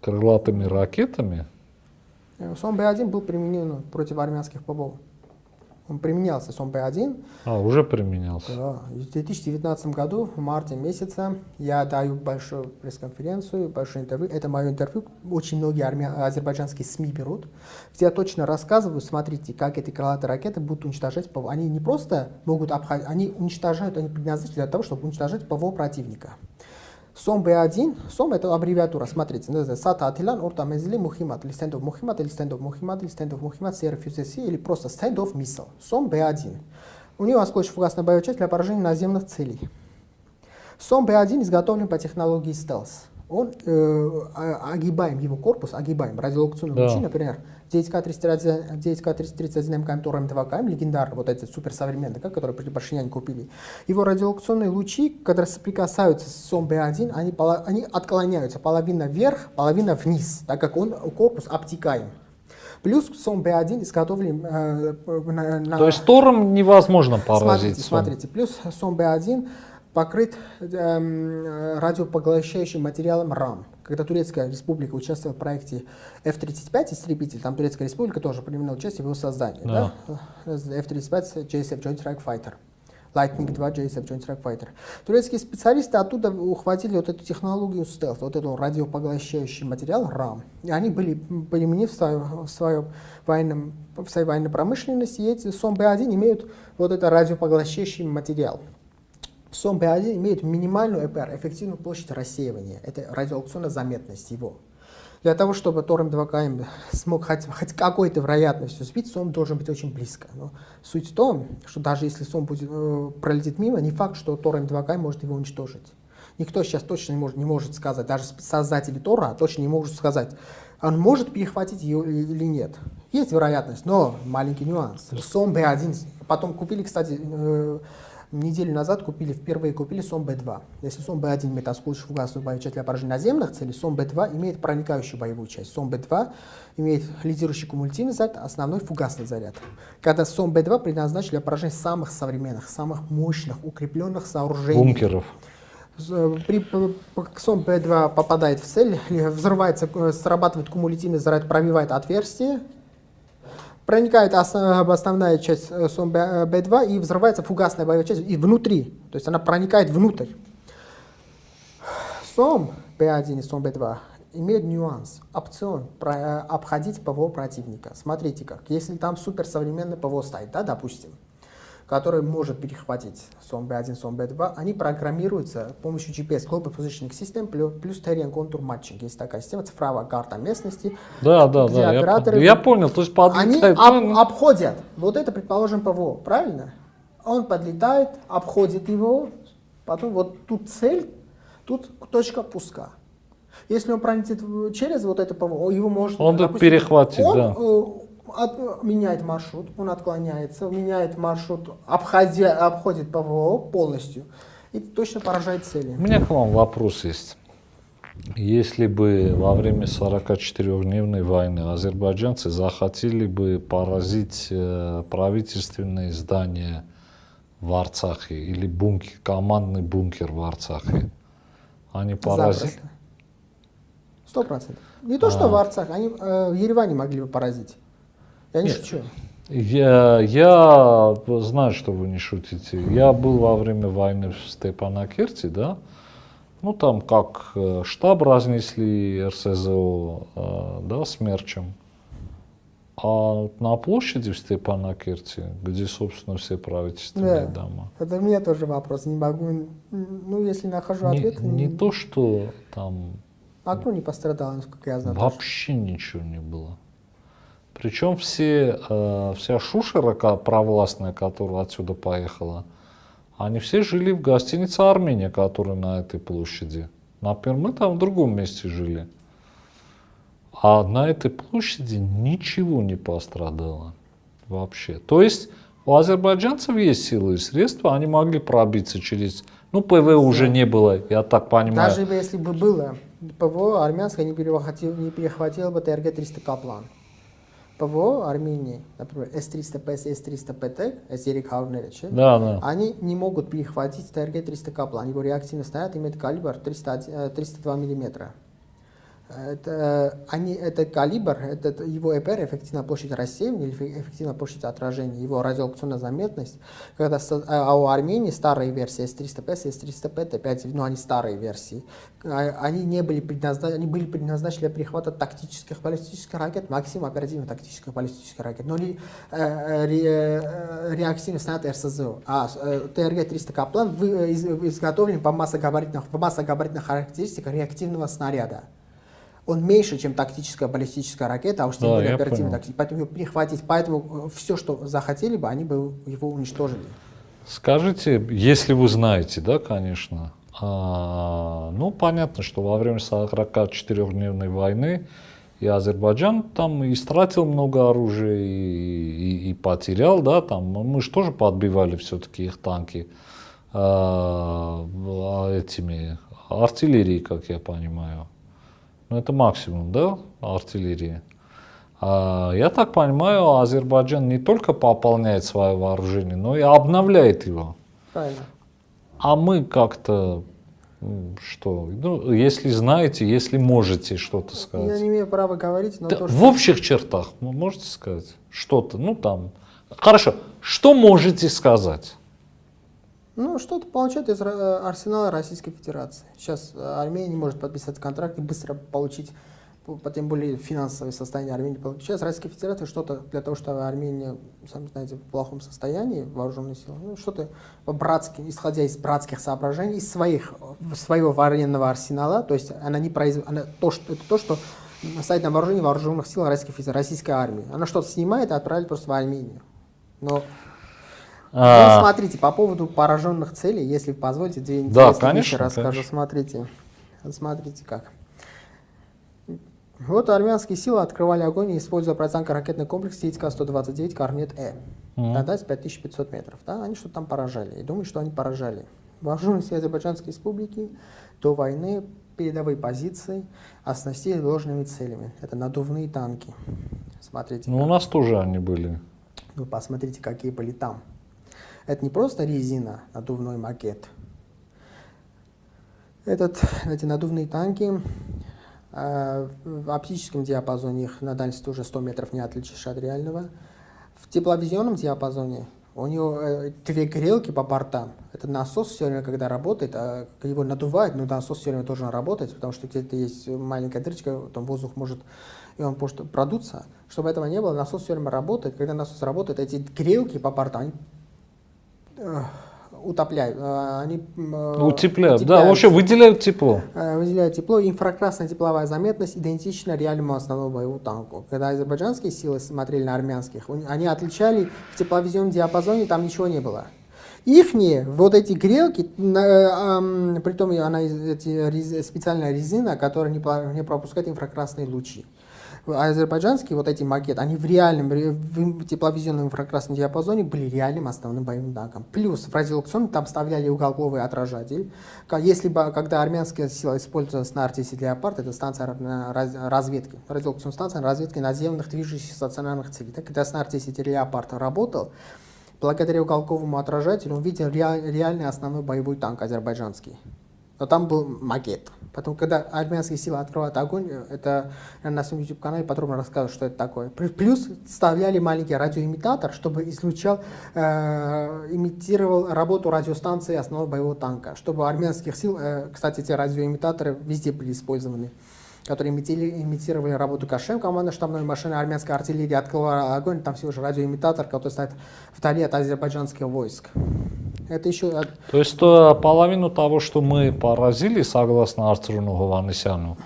крылатыми ракетами? Э, СОМ-Б1 был применен против армянских ПВО. Он применялся СОМ-Б1. А, уже применялся. Да. В 2019 году, в марте месяце, я даю большую пресс-конференцию, большое интервью. Это мое интервью. Очень многие армя... азербайджанские СМИ берут. Где я точно рассказываю, смотрите, как эти крылатые ракеты будут уничтожать ПВО. Они не просто могут обходить, они уничтожают, они предназначены для того, чтобы уничтожать ПВО противника. Сом B1, Сом это аббревиатура, смотрите, Сата Атилан, Орта Мезли, Мухимат, или Стендов Мухимат, или Стендов Мухимат, или Стендов Мухимат, CRFUCC, или просто Стендов Миссал. Сом B1. У него осколочно-фугасная боевая часть для поражения наземных целей. СОМ Б1 изготовлен по технологии стелс. Он э, а, огибаем его корпус, огибаем радиолокационные да. лучи, например, 9К-331, 9К-331 МКМ, Тор М2КМ, легендарный, вот эти суперсовременные, который при Пашиняне купили. Его радиолокационные лучи, когда соприкасаются с СОМ-Б1, они, они отклоняются половина вверх, половина вниз, так как он корпус обтекаем. Плюс СОМ Б1 изготовлен э, на, на... То есть Тором невозможно поразить. Смотрите, смотрите. Плюс СОМ Б1 покрыт э, радиопоглощающим материалом РАМ. Когда Турецкая республика участвовала в проекте F-35 истребитель, там Турецкая республика тоже принимала участие в его создании. Да. Да? F-35 JSF Joint Strike Fighter. Lightning 2 JSF Joint Strike Fighter. Турецкие специалисты оттуда ухватили вот эту технологию стелт, вот этот радиопоглощающий материал RAM. И они были применены в, своем, в, своем военном, в своей военной промышленности, и эти СОМ-Б1 имеют вот этот радиопоглощающий материал. Сом Б1 имеет минимальную ЭПР, эффективную площадь рассеивания. Это радиолокационная заметность его. Для того, чтобы Торм 2КМ смог хоть, хоть какой-то вероятностью сбить, Сом должен быть очень близко. Но суть в том, что даже если Сом будет, э, пролетит мимо, не факт, что Торм 2КМ может его уничтожить. Никто сейчас точно не может, не может сказать, даже создатели Тора точно не могут сказать, он может перехватить ее или нет. Есть вероятность, но маленький нюанс. СОМ Б1, потом купили, кстати, э, неделю назад купили, впервые купили СОМ Б2. Если СОМ Б1 имеет осколочную фугасную боевую часть для поражения наземных целей, СОМ Б2 имеет проникающую боевую часть. СОМ Б2 имеет лидирующий кумулятивный заряд, основной фугасный заряд. Когда СОМ Б2 предназначен для поражения самых современных, самых мощных, укрепленных сооружений. Бункеров. При СОМ Б2 попадает в цель, взрывается, э, срабатывает кумулятивный заряд, пробивает отверстие, проникает основная часть э, СОМ Б2 и взрывается фугасная боевая часть и внутри. То есть она проникает внутрь. СОМ Б1 и СОМ Б2 имеют нюанс, опцион про, э, обходить ПВО противника. Смотрите как, если там суперсовременный ПВО стоит, да, допустим, который может перехватить SOM B1, SOM B2, они программируются с помощью GPS Global Positioning System плюс Terrain Contour Matching. Есть такая система, цифровая карта местности. Да, да, да, операторы, я, я понял. То есть они об, обходят, вот это, предположим, ПВО, правильно? Он подлетает, обходит его, потом вот тут цель, тут точка пуска. Если он пролетит через вот это ПВО, его можно... Он допустим, перехватит, он, да э, от, меняет маршрут, он отклоняется, меняет маршрут, обходя, обходит ПВО полностью и точно поражает цели. У меня к вам вопрос есть. Если бы во время 44-дневной войны азербайджанцы захотели бы поразить э, правительственные здания в Арцахе или бункер, командный бункер в Арцахе, они поразили? Сто процентов. Не то, что а. в Арцахе, они э, в Ереване могли бы поразить. Я не шучу. Я, я знаю, что вы не шутите. Я был во время войны в Степанакерте, да. Ну, там как э, штаб разнесли РСЗО, э, да, смерчем. А на площади в Степанакерте, где, собственно, все правительственные да. дома. Это у меня тоже вопрос. Не могу, ну, если нахожу ответ... Не, не то, что там... Окно не пострадало, насколько я знаю. Вообще тоже. ничего не было. Причем все, э, вся шушера провластная, которая отсюда поехала, они все жили в гостинице «Армения», которая на этой площади. Например, мы там в другом месте жили. А на этой площади ничего не пострадало вообще. То есть у азербайджанцев есть силы и средства, они могли пробиться через... Ну, ПВО уже не было, я так понимаю. Даже если бы было, ПВО армянское не перехватило, не перехватило бы ТРГ-300 «Каплан». ПВО Армении, например, S-300PS, S-300PT, S-300 да, да. они не могут перехватить ТРГ-300 Каплан. Его реактивный снаряд имеет калибр 300, 302 мм. Это, они, это калибр, это его ЭПР, эффективная площадь рассеивания или эффективная площадь отражения, его радиолокационная заметность. Когда, а, а у Армении старые версии S300P, S300P, это опять, ну, они старые версии, а, они не были предназначены, они были предназначены для перехвата тактических баллистических ракет, максимум оперативных тактических баллистических ракет, но не э, ре, э, реактивный снаряд РСЗО. А э, ТРГ-300 Каплан изготовлен по массогабаритных, по массогабаритных характеристиках реактивного снаряда он меньше, чем тактическая баллистическая ракета, а уж тем да, более оперативная тактическая. Поэтому его перехватить, поэтому все, что захотели бы, они бы его уничтожили. Скажите, если вы знаете, да, конечно, а, ну, понятно, что во время 44-дневной войны и Азербайджан там истратил много оружия и, и, и потерял, да, там мы же тоже подбивали все-таки их танки а, а этими артиллерией, как я понимаю. Ну, это максимум, да, артиллерии. А, я так понимаю, Азербайджан не только пополняет свое вооружение, но и обновляет его. Правильно. А мы как-то что? Ну, если знаете, если можете что-то сказать. Я не имею права говорить, но да, то, что... В общих чертах, можете сказать что-то, ну там. Хорошо, что можете сказать? Ну, что-то получает из арсенала Российской Федерации. Сейчас э, Армения не может подписать контракт и быстро получить, по, тем более финансовое состояние Армении. Сейчас Российская Федерация что-то для того, чтобы Армения, сами знаете, в плохом состоянии, вооруженные силы, ну, что-то по-братски, исходя из братских соображений, из своих, своего военного арсенала, то есть она не производит, она, то, что, это то, что стоит на вооружении вооруженных сил Российской Федерации, российской армии. Она что-то снимает и отправляет просто в Армению. Но а... Ну, смотрите, по поводу пораженных целей, если позволите, две да, конечно, расскажу. Конечно. Смотрите, смотрите как. Вот армянские силы открывали огонь, используя противотанко-ракетный комплекс ТИЦК-129 «Корнет-Э» mm. на дальность 5500 метров. Да? Они что-то там поражали. И думаю, что они поражали. Вооруженные силы Азербайджанской республики до войны передовые позиции оснастили ложными целями. Это надувные танки. Смотрите. Ну, у нас тоже они были. Вы посмотрите, какие были там. Это не просто резина, надувной макет. Этот, эти надувные танки э, в оптическом диапазоне их на дальности уже 100 метров не отличишь от реального. В тепловизионном диапазоне у него э, две грелки по бортам. Это насос все время, когда работает, а его надувает, но насос все время должен работать, потому что где-то есть маленькая дырочка, там воздух может и он может продуться. Чтобы этого не было, насос все время работает. Когда насос работает, эти грелки по бортам, они утопляют, э, они э, утепляют, да, вообще выделяют тепло. Э, выделяют тепло. Инфракрасная тепловая заметность идентична реальному основному боевому танку. Когда азербайджанские силы смотрели на армянских, они отличали в тепловизионном диапазоне, там ничего не было. Ихние, вот эти грелки, э, притом она эти, специальная резина, которая не пропускает инфракрасные лучи азербайджанские вот эти макеты, они в реальном в тепловизионном инфракрасном диапазоне были реальным основным боевым танком. Плюс в радиолокационном там вставляли уголковый отражатель. Если бы, когда армянская сила используется на артисе Леопард, это станция разведки, радиолокационная станция разведки наземных движущихся стационарных целей. Так, когда снарт сети Леопард работал, благодаря уголковому отражателю он видел реальный основной боевой танк азербайджанский. Но там был макет. Потом, когда армянские силы открывают огонь, это на своем YouTube-канале подробно рассказывают, что это такое. Плюс вставляли маленький радиоимитатор, чтобы излучал, э, имитировал работу радиостанции основного боевого танка. Чтобы армянских сил, э, кстати, эти радиоимитаторы везде были использованы которые имитировали работу Кашем, команда штабной машины армянской артиллерии открыла огонь, там всего же радиоимитатор, который стоит вдали от азербайджанских войск. Это еще... То есть то, половину того, что мы поразили, согласно Артуру Гованесяну,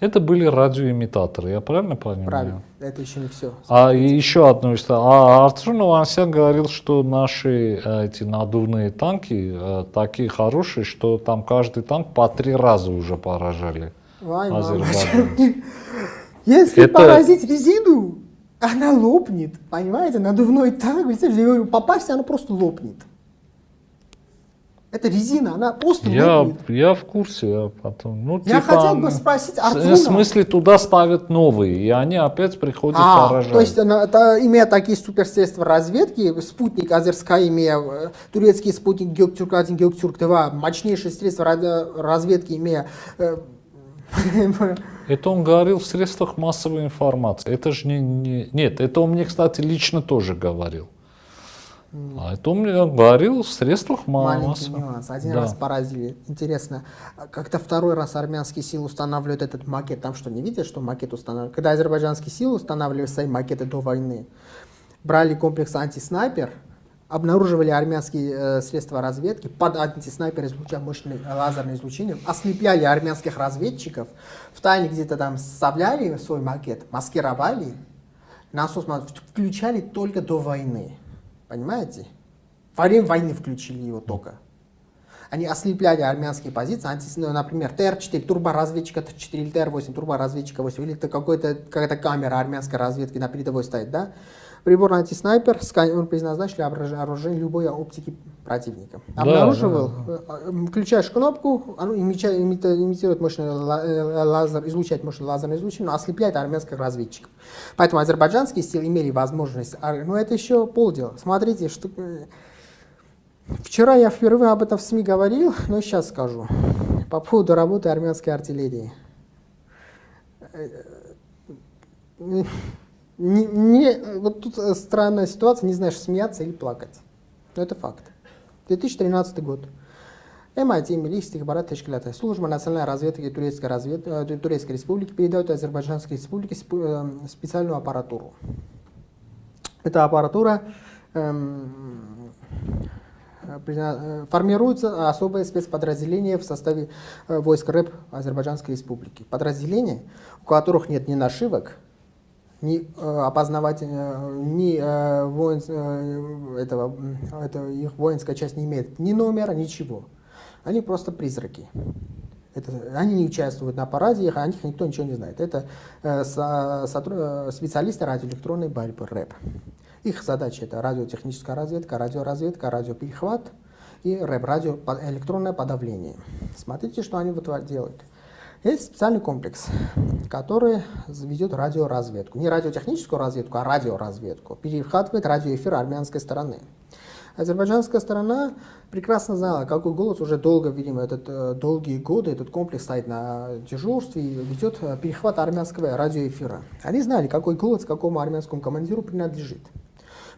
Это были радиоимитаторы, я правильно понимаю? Правильно, это еще не все. А и еще одно история. А Артур Новансян говорил, что наши э, эти надувные танки э, такие хорошие, что там каждый танк по три раза уже поражали. Ай, Если это... поразить резину, она лопнет, понимаете? Надувной говорю, попасть, она просто лопнет. Это резина, она просто я, лопнет. Я в курсе. Я, потом, ну, я типа, хотел бы спросить Артура. В смысле, туда ставят новые, и они опять приходят а, поражать. То есть, это, имея такие суперсредства разведки, спутник Азерская, имея э, турецкий спутник Геоктюрк-1, Геоктюрк-2, мощнейшие средства разведки, имея э, Это он говорил в средствах массовой информации. Это же не, не... Нет, это он мне, кстати, лично тоже говорил. А это он мне говорил в средствах массовой Маленький нюанс. Один да. раз поразили. Интересно, как-то второй раз армянские силы устанавливают этот макет. Там что, не видят, что макет устанавливают? Когда азербайджанские силы устанавливали свои макеты до войны, брали комплекс антиснайпер, обнаруживали армянские э, средства разведки, под антиснайпер излучая мощное лазерное излучение, ослепляли армянских разведчиков, в тайне где-то там составляли свой макет, маскировали, насос включали только до войны. Понимаете? Во время войны включили его только. Они ослепляли армянские позиции, анти, ну, например, ТР-4, турборазведчика Т4 или ТР-8, турборазведчика 8, или какая-то камера армянской разведки на передовой стоит, да? Прибор антиснайпер, он предназначен для обнаружения любой оптики противника. Обнаруживал, да, да. Э, включаешь кнопку, оно имитирует мощный э, лазер, излучает мощный лазерное излучение, но ослепляет армянских разведчиков. Поэтому азербайджанские силы имели возможность, но ну, это еще полдела. Смотрите, что... Э, вчера я впервые об этом в СМИ говорил, но сейчас скажу. По поводу работы армянской артиллерии не, не, вот тут э, странная ситуация, не знаешь, смеяться или плакать. Но это факт. 2013 год. MIT, Милли Стихбарат Тешкилата, служба национальной разведки Турецкой, развед... Э, Турецкой республики передает Азербайджанской республике э, специальную аппаратуру. Эта аппаратура эм, формируется особое спецподразделение в составе войск РЭП Азербайджанской республики. Подразделения, у которых нет ни нашивок, ни э, опознавать, э, ни э, воин, этого, это, их воинская часть не имеет ни номера, ничего. Они просто призраки. Это, они не участвуют на параде, их, о них никто ничего не знает. Это э, со, специалисты радиоэлектронной борьбы РЭП. Их задача это радиотехническая разведка, радиоразведка, радиоперехват и РЭП, радио, электронное подавление. Смотрите, что они вот делают. Есть специальный комплекс, который ведет радиоразведку. Не радиотехническую разведку, а радиоразведку. Перехватывает радиоэфир армянской стороны. Азербайджанская сторона прекрасно знала, какой голос уже долго, видимо, этот, э, долгие годы этот комплекс стоит на дежурстве и ведет э, перехват армянского радиоэфира. Они знали, какой голос какому армянскому командиру принадлежит.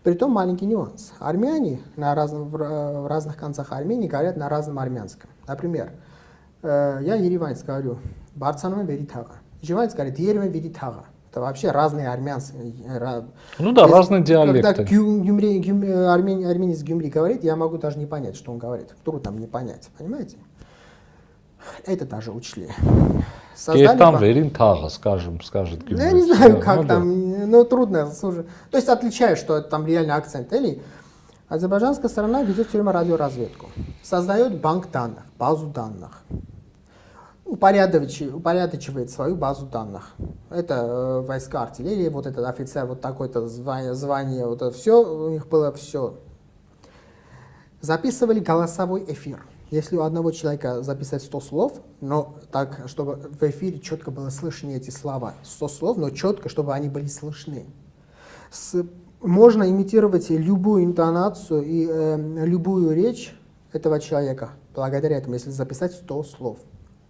Притом маленький нюанс. Армяне на разных, в разных концах Армении говорят на разном армянском. Например, Э, я ереванец говорю, Барцаном вери тага. Ереванец говорит, Ереван вери тага. Это вообще разные армянские. Э, ну да, Если, разные диалекты. Когда гюмри, гюмри, армян, армянец гюмри говорит, я могу даже не понять, что он говорит. Трудно мне понять, понимаете? Это даже учли. Создали там верин тага, скажем, скажет гюмри. Я не знаю, как ну, там, да. ну трудно. Слушай. То есть отличаю, что это там реально акцент. Или азербайджанская сторона ведет все время радиоразведку. Создает банк данных, базу данных упорядочивает, упорядочивает свою базу данных. Это э, войска артиллерии, вот этот офицер, вот такое-то звание, звание, вот это все, у них было все. Записывали голосовой эфир. Если у одного человека записать 100 слов, но так, чтобы в эфире четко было слышны эти слова, 100 слов, но четко, чтобы они были слышны. С, можно имитировать любую интонацию и э, любую речь этого человека благодаря этому, если записать 100 слов.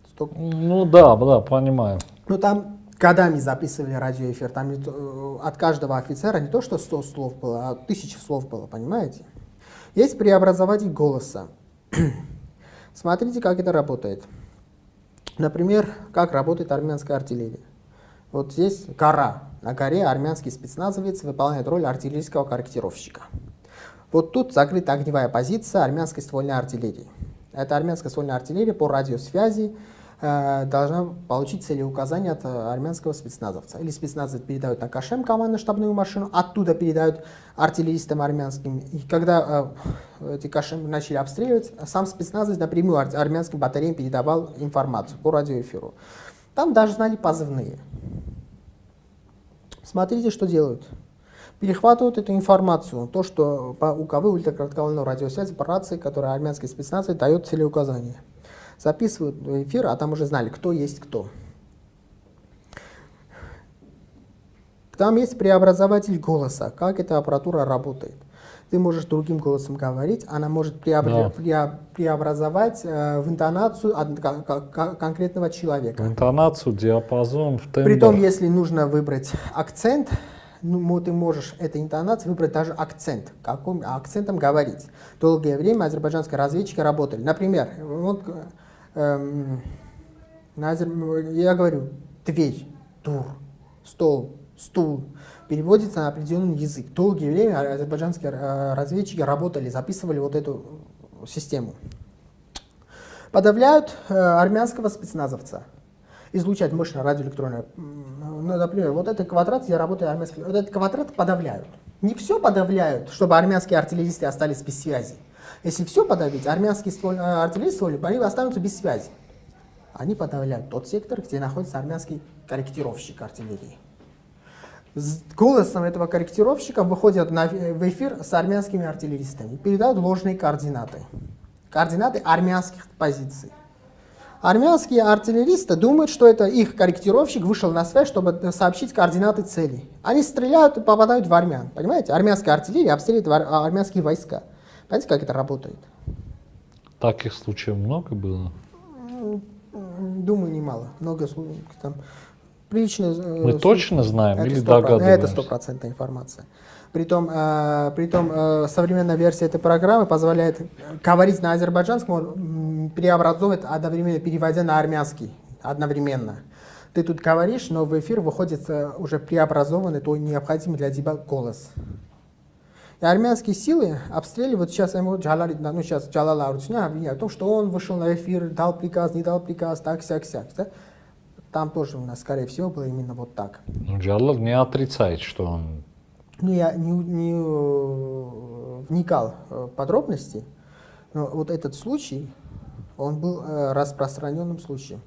Что... Ну да, да, понимаю. Ну там годами записывали радиоэфир, там э, от каждого офицера не то что 100 слов было, а тысячи слов было, понимаете? Есть преобразователь голоса. Смотрите, как это работает. Например, как работает армянская артиллерия. Вот здесь гора. На горе армянский спецназовец выполняет роль артиллерийского корректировщика. Вот тут закрыта огневая позиция армянской ствольной артиллерии. Это армянская ствольная артиллерия по радиосвязи э, должна получить целеуказание от э, армянского спецназовца. Или спецназовец передает на Кашем командно-штабную машину, оттуда передают артиллеристам армянским. И когда э, эти Кашем начали обстреливать, сам спецназовец напрямую ар армянским батареям передавал информацию по радиоэфиру. Там даже знали позывные. Смотрите, что делают перехватывают эту информацию, то, что по УКВ, ультракоротковолновой радиосвязи, по рации, которая армянской спецназы дает целеуказания. Записывают эфир, а там уже знали, кто есть кто. Там есть преобразователь голоса, как эта аппаратура работает. Ты можешь другим голосом говорить, она может преобра... да. преобразовать э, в интонацию от, конкретного человека. В интонацию, диапазон, в тембр. Притом, если нужно выбрать акцент, ну, ты можешь этой интонацией выбрать даже акцент, каким акцентом говорить. Долгое время азербайджанские разведчики работали. Например, вот, эм, на азер... я говорю дверь, тур, стол, стул. Переводится на определенный язык. Долгое время азербайджанские э, разведчики работали, записывали вот эту систему. Подавляют э, армянского спецназовца излучать мощное радиоэлектронное. Ну, например, вот этот квадрат, я работаю армянский, вот этот квадрат подавляют. Не все подавляют, чтобы армянские артиллеристы остались без связи. Если все подавить, армянские э, артиллеристы, они останутся без связи. Они подавляют тот сектор, где находится армянский корректировщик артиллерии. С голосом этого корректировщика выходят на, в эфир с армянскими артиллеристами, передают ложные координаты. Координаты армянских позиций. Армянские артиллеристы думают, что это их корректировщик вышел на связь, чтобы сообщить координаты цели. Они стреляют и попадают в армян. Понимаете? Армянская артиллерия обстреливает армянские войска. Понимаете, как это работает? Таких случаев много было? Думаю, немало. Много случаев. Там, прилично, э, Мы точно знаем это или догадываемся? Это стопроцентная информация. Притом, э, притом э, современная версия этой программы позволяет говорить на азербайджанском, преобразовывать одновременно, переводя на армянский одновременно. Ты тут говоришь, но в эфир выходит э, уже преобразованный, то необходимый для тебя голос. И армянские силы обстреливают сейчас ему Джалали, ну сейчас Джалала Арутюня обвиняют в том, что он вышел на эфир, дал приказ, не дал приказ, так, сяк, сяк. Да? Там тоже у нас, скорее всего, было именно вот так. Ну, Джалал не отрицает, что он ну, я не, не э, вникал в подробности, но вот этот случай, он был э, распространенным случаем.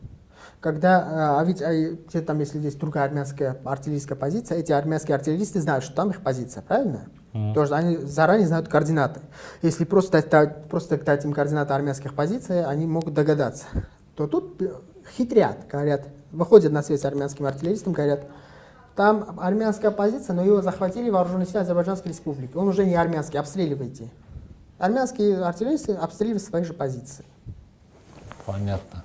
Когда, э, а ведь а, там, если есть другая армянская артиллерийская позиция, эти армянские артиллеристы знают, что там их позиция, правильно? Mm. Тоже они заранее знают координаты. Если просто дать, просто дать им координаты армянских позиций, они могут догадаться. То тут хитрят, говорят, выходят на связь с армянским артиллеристом, говорят, там армянская позиция, но его захватили вооруженные силы Азербайджанской республики. Он уже не армянский, обстреливайте. Армянские артиллеристы обстреливают свои же позиции. Понятно.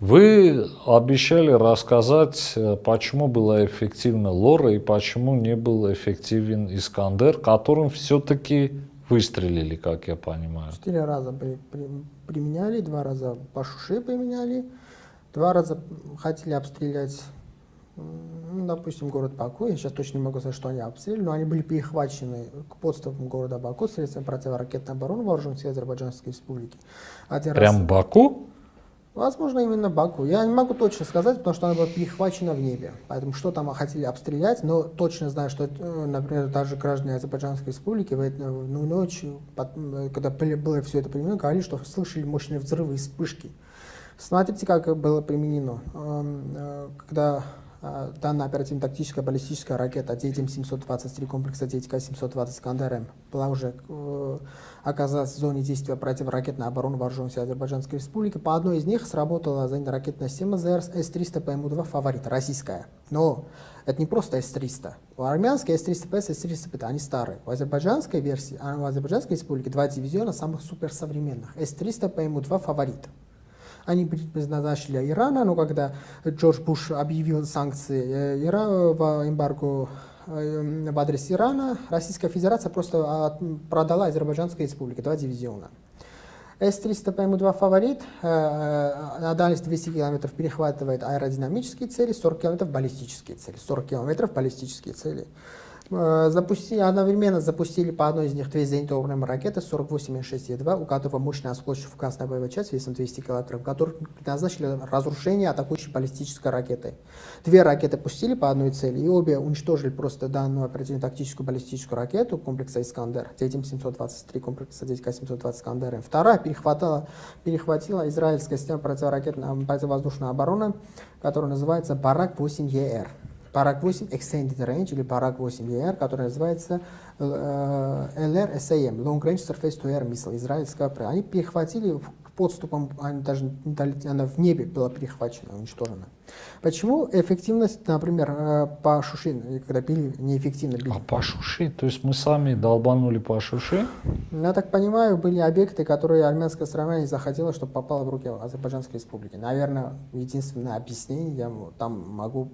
Вы обещали рассказать, э, почему была эффективна Лора и почему не был эффективен Искандер, которым все-таки выстрелили, как я понимаю. Четыре раза при, при, применяли, два раза по шуше применяли, два раза хотели обстрелять ну, допустим, город Баку, я сейчас точно не могу сказать, что они обстреляли, но они были перехвачены к подступам города Баку средством противоракетной обороны вооруженных сил Азербайджанской республики. Один Прям раз... Баку? Возможно, именно Баку. Я не могу точно сказать, потому что она была перехвачена в небе. Поэтому что там хотели обстрелять, но точно знаю, что, э, например, даже граждане Азербайджанской республики в эту ночь, когда было все это применено, говорили, что слышали мощные взрывы и вспышки. Смотрите, как было применено. Эм, э, когда а, данная оперативно-тактическая баллистическая ракета 9М723 комплекса 9К720 «Искандер-М» была уже э, оказалась в зоне действия противоракетной обороны вооруженных сил Азербайджанской республики. По одной из них сработала зенитно-ракетная система ЗРС С-300 ПМУ-2 «Фаворит», российская. Но это не просто С-300. У армянской С-300П, С-300П, они старые. У азербайджанской версии, а у Азербайджанской республики два дивизиона самых суперсовременных. С-300 ПМУ-2 «Фаворит». Они предназначили Ирана, но когда Джордж Буш объявил санкции э, Ира в эмбарго э, в адрес Ирана, Российская Федерация просто продала Азербайджанской республике два дивизиона. С-300 ПМУ-2 «Фаворит» э, на дальность 200 км перехватывает аэродинамические цели, 40 км баллистические цели. 40 км баллистические цели. Э, запустили, одновременно запустили по одной из них две зенитно ракеты 48М6Е2, у которого мощная осколочная фугасная боевая часть весом 200 кг, которые предназначили разрушение атакующей баллистической ракетой. Две ракеты пустили по одной цели, и обе уничтожили просто данную оперативно-тактическую баллистическую ракету комплекса «Искандер», 723 комплекса 9К-720 «Искандер». Вторая перехватила, перехватила израильская система противоракетной противовоздушной обороны, которая называется «Барак-8ЕР». Параг 8 Extended Range или Параг 8 ER, который называется э, LRSAM, Long Range Surface to Air Missile, израильская Они перехватили подступом, они даже она в небе была перехвачена, уничтожена. Почему эффективность, например, э, по Шуши, когда били, неэффективно били? А по Шуши? То есть мы сами долбанули по Шуши? Я так понимаю, были объекты, которые армянская страна не захотела, чтобы попало в руки Азербайджанской республики. Наверное, единственное объяснение я там могу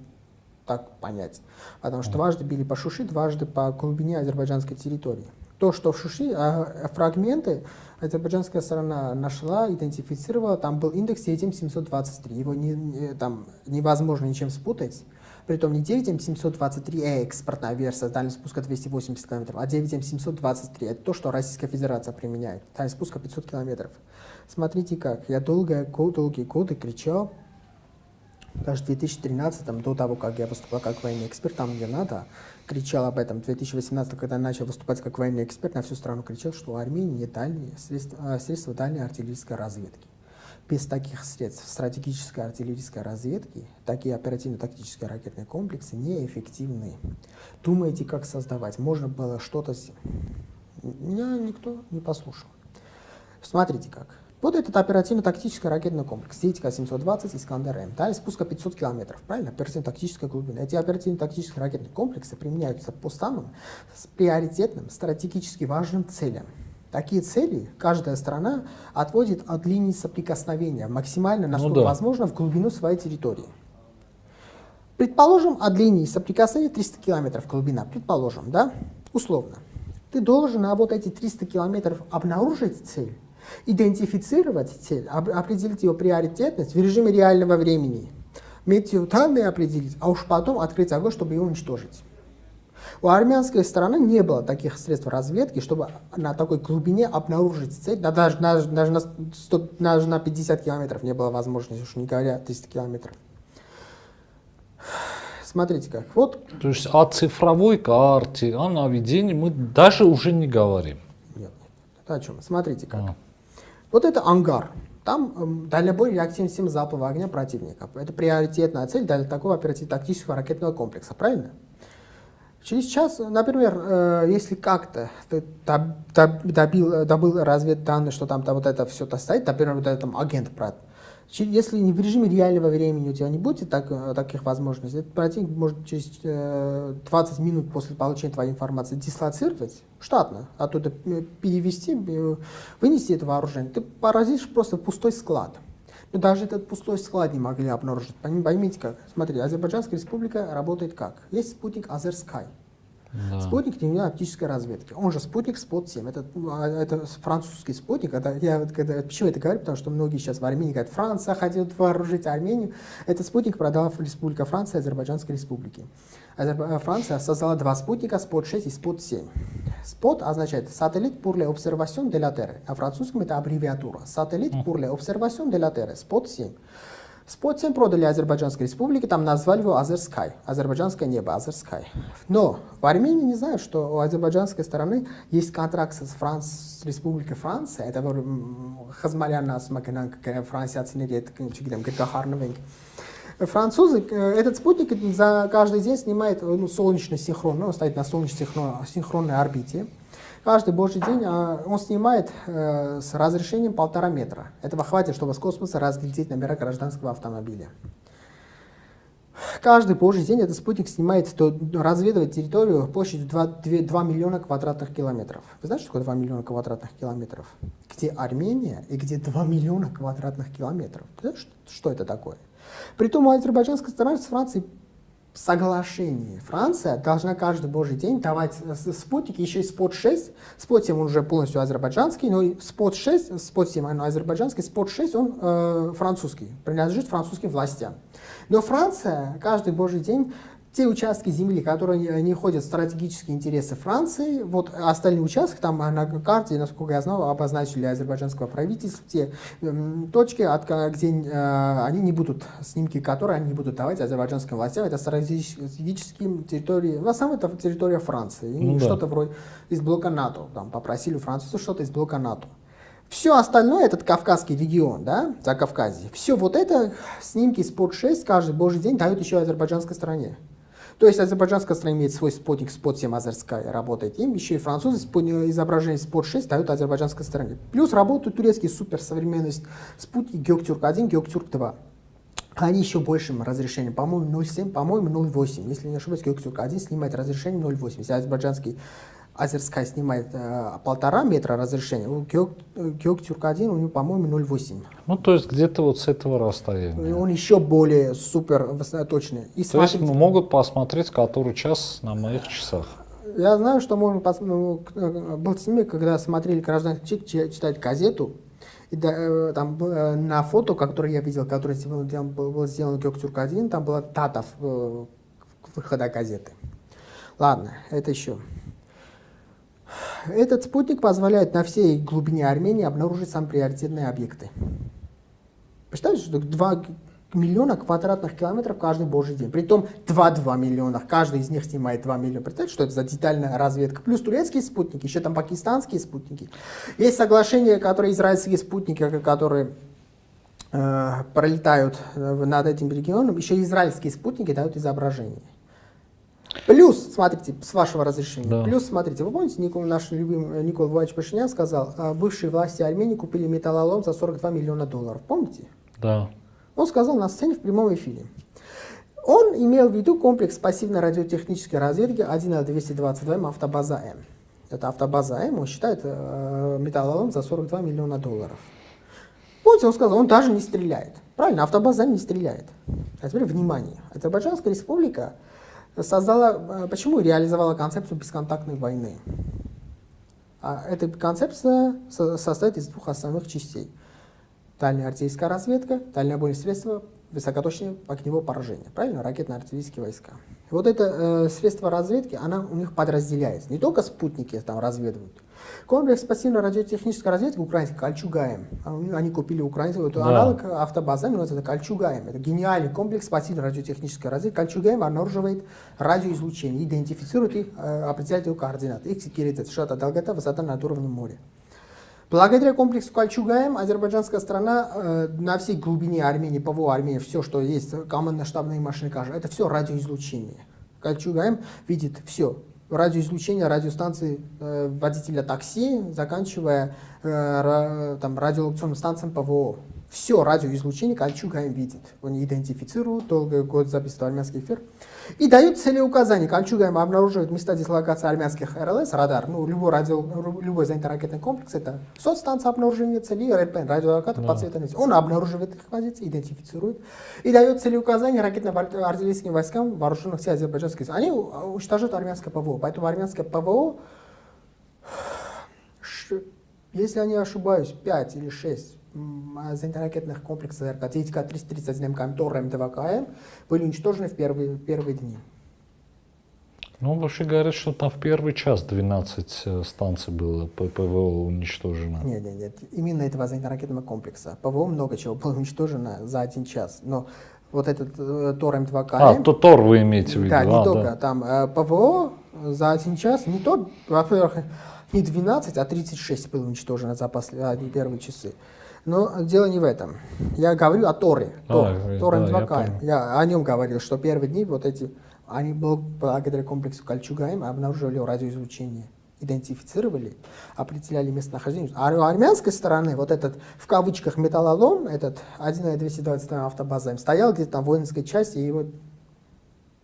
так понять. Потому что дважды били по Шуши, дважды по глубине азербайджанской территории. То, что в Шуши, а, фрагменты азербайджанская сторона нашла, идентифицировала, там был индекс 7723, его не, не, там невозможно ничем спутать. Притом не 9М723 экспортная версия с дальностью спуска 280 км, а 9М723 это то, что Российская Федерация применяет. Дальность спуска 500 км. Смотрите как, я долгие, долгие годы кричал, даже в 2013, до того, как я выступал как военный эксперт, там где надо, кричал об этом. В 2018, когда я начал выступать как военный эксперт, на всю страну кричал, что Армении нет дальние средства, а, средства дальней артиллерийской разведки. Без таких средств стратегической артиллерийской разведки такие оперативно-тактические ракетные комплексы неэффективны. Думаете, как создавать? Можно было что-то... Меня никто не послушал. Смотрите как. Вот этот оперативно-тактический ракетный комплекс СИТК-720 «Искандер-М». Дали спуска 500 километров, правильно? Оперативно-тактическая глубина. Эти оперативно-тактические ракетные комплексы применяются по самым приоритетным, стратегически важным целям. Такие цели каждая страна отводит от линии соприкосновения максимально, ну насколько ну, да. возможно, в глубину своей территории. Предположим, от линии соприкосновения 300 километров глубина, предположим, да, условно. Ты должен на вот эти 300 километров обнаружить цель, идентифицировать цель, определить ее приоритетность в режиме реального времени, метеоданные определить, а уж потом открыть огонь, чтобы ее уничтожить. У армянской стороны не было таких средств разведки, чтобы на такой глубине обнаружить цель, да даже, даже, даже, на, 100, даже на 50 километров не было возможности, уж не говоря 300 километров. Смотрите как. Вот. То есть о цифровой карте, о наведении мы даже уже не говорим. Нет, нет. Это о чем? Смотрите как. А. Вот это ангар. Там э, дальнобой реактивный система залпового огня противника. Это приоритетная цель для такого оперативно-тактического ракетного комплекса, правильно? Через час, например, э, если как-то ты добил, добыл разведданные, что там, там вот это все-то стоит, например, вот этот агент, если не в режиме реального времени у тебя не будет так, э, таких возможностей, этот противник может через э, 20 минут после получения твоей информации дислоцировать штатно, оттуда э, перевести, э, вынести это вооружение. Ты поразишь просто пустой склад. Но даже этот пустой склад не могли обнаружить. Поймите как. Смотри, Азербайджанская республика работает как? Есть спутник Азерскай. Да. Спутник дневной оптической разведки. Он же спутник Спот-7. Это, а, это французский спутник. Это, я, когда, почему это говорю? Потому что многие сейчас в Армении говорят, Франция хотят вооружить Армению. Этот спутник продала Республика Франция Азербайджанской республики. Э, Франция создала два спутника, Спот-6 и Спот-7. Спот означает «Сателлит pour l'observation de la Terre». На французском это аббревиатура. «Сателлит pour l'observation de la Terre». Спот-7. Спот-7 продали Азербайджанской республике, там назвали его Азерскай, азербайджанское небо, Азерскай. Но в Армении не знают, что у азербайджанской стороны есть контракт с, Франц... с Республикой Франция, это Хазмалян нас Франция оценили, Французы, э, этот спутник за каждый день снимает ну, солнечный синхрон, ну, он стоит на солнечной синхронной орбите. Каждый божий день а, он снимает э, с разрешением полтора метра. Этого хватит, чтобы с космоса разглядеть номера гражданского автомобиля. Каждый божий день этот спутник снимает, то разведывает территорию площадью 2, 2, 2 миллиона квадратных километров. Вы знаете, что такое 2 миллиона квадратных километров? Где Армения и где 2 миллиона квадратных километров? Знаете, что это такое? Притом у азербайджанской стороны с Францией соглашении. Франция должна каждый божий день давать спутники, еще и спот-6. Спот-7 он уже полностью азербайджанский, но спот-6, спот-7 он азербайджанский, спот-6 он э, французский, принадлежит французским властям. Но Франция каждый божий день те участки земли, которые не входят в стратегические интересы Франции, вот остальные участки, там на карте, насколько я знаю, обозначили азербайджанского правительства, те э, точки, от, где э, они не будут, снимки которые они не будут давать азербайджанским властям, это стратегические территории, в основном это территория Франции, ну, что-то да. вроде из блока НАТО, там попросили у Франции что-то из блока НАТО. Все остальное, этот Кавказский регион, да, за Кавказье, все вот это, снимки Spot 6 каждый божий день дают еще азербайджанской стране. То есть азербайджанская страна имеет свой спутник Spot 7 Азерская, работает им, еще и французы изображение Spot 6 дают азербайджанской стране. Плюс работают турецкие суперсовременные спутники Геоктюрк 1, Геоктюрк 2. Они еще большим разрешением, по-моему 0,7, по-моему 0,8. Если не ошибаюсь, Геоктюрк 1 снимает разрешение 0,8. Если азербайджанский Азерская снимает э, полтора метра разрешения, у Геоктюрк-1 у него, по-моему, 0,8. Ну, то есть где-то вот с этого расстояния. Он еще более супер точный. И то смотрите, есть могут посмотреть, который час на моих часах. Я знаю, что можно посмотреть, ну, был снимок, когда смотрели гражданский читать газету, и да, э, там э, на фото, которое я видел, которое сделан, был сделан Геоктюрк-1, там была дата выхода газеты. Ладно, это еще. Этот спутник позволяет на всей глубине Армении обнаружить самые приоритетные объекты. Представляете, что 2 миллиона квадратных километров каждый божий день. Притом 2-2 миллиона. Каждый из них снимает 2 миллиона. Представляете, что это за детальная разведка? Плюс турецкие спутники, еще там пакистанские спутники. Есть соглашения, которые израильские спутники, которые э, пролетают над этим регионом. Еще израильские спутники дают изображение. Плюс, смотрите, с вашего разрешения, да. плюс, смотрите, вы помните, Никол, наш любимый Никол Владимирович Пашинян сказал, а бывшие власти Армении купили металлолом за 42 миллиона долларов, помните? Да. Он сказал на сцене в прямом эфире. Он имел в виду комплекс пассивной радиотехнической разведки 1Л222М автобаза М. Это автобаза М, он считает э, металлолом за 42 миллиона долларов. Помните, он сказал, он даже не стреляет. Правильно, автобаза М не стреляет. А теперь внимание. Азербайджанская республика создала, э, почему реализовала концепцию бесконтактной войны. А эта концепция состоит из двух основных частей. Дальняя артиллерийская разведка, дальнобойные средства, высокоточное огневое поражение. Правильно? Ракетно-артиллерийские войска. Вот это э, средство разведки, она у них подразделяется. Не только спутники там разведывают, Комплекс пассивной радиотехнической разведки украинский Кольчугаем. Они купили украинский, это да. аналог автобазы, называется это Кольчугаем. Это гениальный комплекс пассивной радиотехнической разведки. Кольчугаем обнаруживает радиоизлучение, идентифицирует их, э, определяет его координаты. Их секретит, шата, долгота, высота над уровнем моря. Благодаря комплексу Кольчугаем азербайджанская страна э, на всей глубине Армении, ПВО Армении, все, что есть, командно-штабные машины, кажется, это все радиоизлучение. Кольчугаем видит все, радиоизлучения радиостанции э, водителя такси, заканчивая э, там, радиолокационным станциям ПВО. Все радиоизлучение Кольчугаем видит. Он идентифицирует, долгий год записывает армянский эфир. И дает целеуказания. Кольчугаем обнаруживает места дислокации армянских РЛС, радар. Ну, любой, радио, любой зенитно-ракетный комплекс, это соцстанция обнаружения целей, РПН, радиолокатор, да. подсветный. Он обнаруживает их позиции, идентифицирует. И дает целеуказания ракетно-артиллерийским войскам вооруженных сил азербайджанских. Они уничтожают армянское ПВО. Поэтому армянское ПВО, если я не ошибаюсь, 5 или 6 зенитно-ракетных комплексов РК ТИТК-331 МКМ, МТВКМ были уничтожены в первые, первые дни. Ну, вообще говорят, что там в первый час 12 э, станций было ПВО уничтожено. Нет, нет, нет. Именно этого зенитно-ракетного комплекса. ПВО много чего было уничтожено за один час. Но вот этот э, Тор М2КМ... А, то Тор вы имеете в виду. Да, не а, только. Да. Там э, ПВО за один час, не то, во-первых, не 12, а 36 было уничтожено за последние первые часы. Но дело не в этом. Я говорю о Торе. Тор, а, Тор да, я, я о нем говорил, что первые дни вот эти, они благодаря комплексу Кольчугаем обнаруживали радиоизлучение идентифицировали, определяли местонахождение. А у армянской стороны вот этот, в кавычках, металлолом, этот 1.220 автобаза, стоял где-то там в воинской части, и его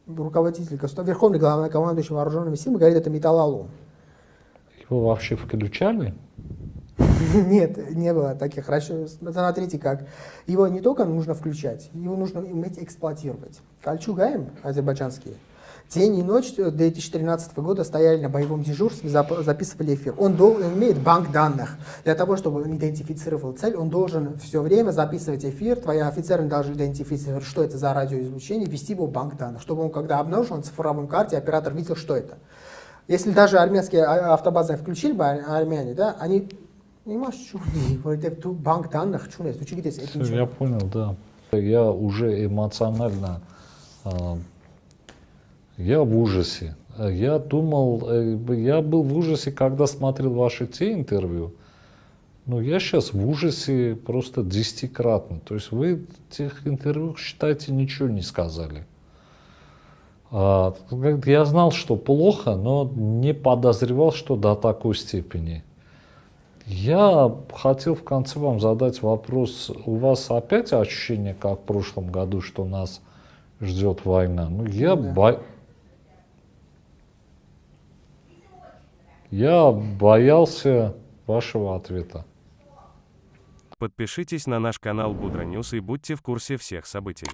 руководитель, верховный главнокомандующий вооруженными силами говорит, это металлолом. Его вообще включали? Нет, не было таких расчетов. Смотрите как. Его не только нужно включать, его нужно уметь эксплуатировать. Кольчугаем азербайджанские День и ночь 2013 года стояли на боевом дежурстве, записывали эфир. Он, должен, имеет банк данных. Для того, чтобы он идентифицировал цель, он должен все время записывать эфир. Твои офицеры должны идентифицировать, что это за радиоизлучение, ввести его в банк данных, чтобы он, когда обнаружил на цифровом карте, оператор видел, что это. Если даже армянские а, автобазы включили бы армяне, да, они Имаш чуни, որովհետև դու բանկ данных չունես, դու չգիտես այդ ինչը։ Я понял, да. Я уже эмоционально я в ужасе. Я думал, э, я был в ужасе, когда смотрел ваши те интервью. Но я сейчас в ужасе просто десятикратно. То есть вы тех интервью, считайте, ничего не сказали. А, я знал, что плохо, но не подозревал, что до такой степени. Я хотел в конце вам задать вопрос. У вас опять ощущение, как в прошлом году, что нас ждет война? Ну, я, да. бо... я боялся вашего ответа. Подпишитесь на наш канал Будра Ньюс и будьте в курсе всех событий.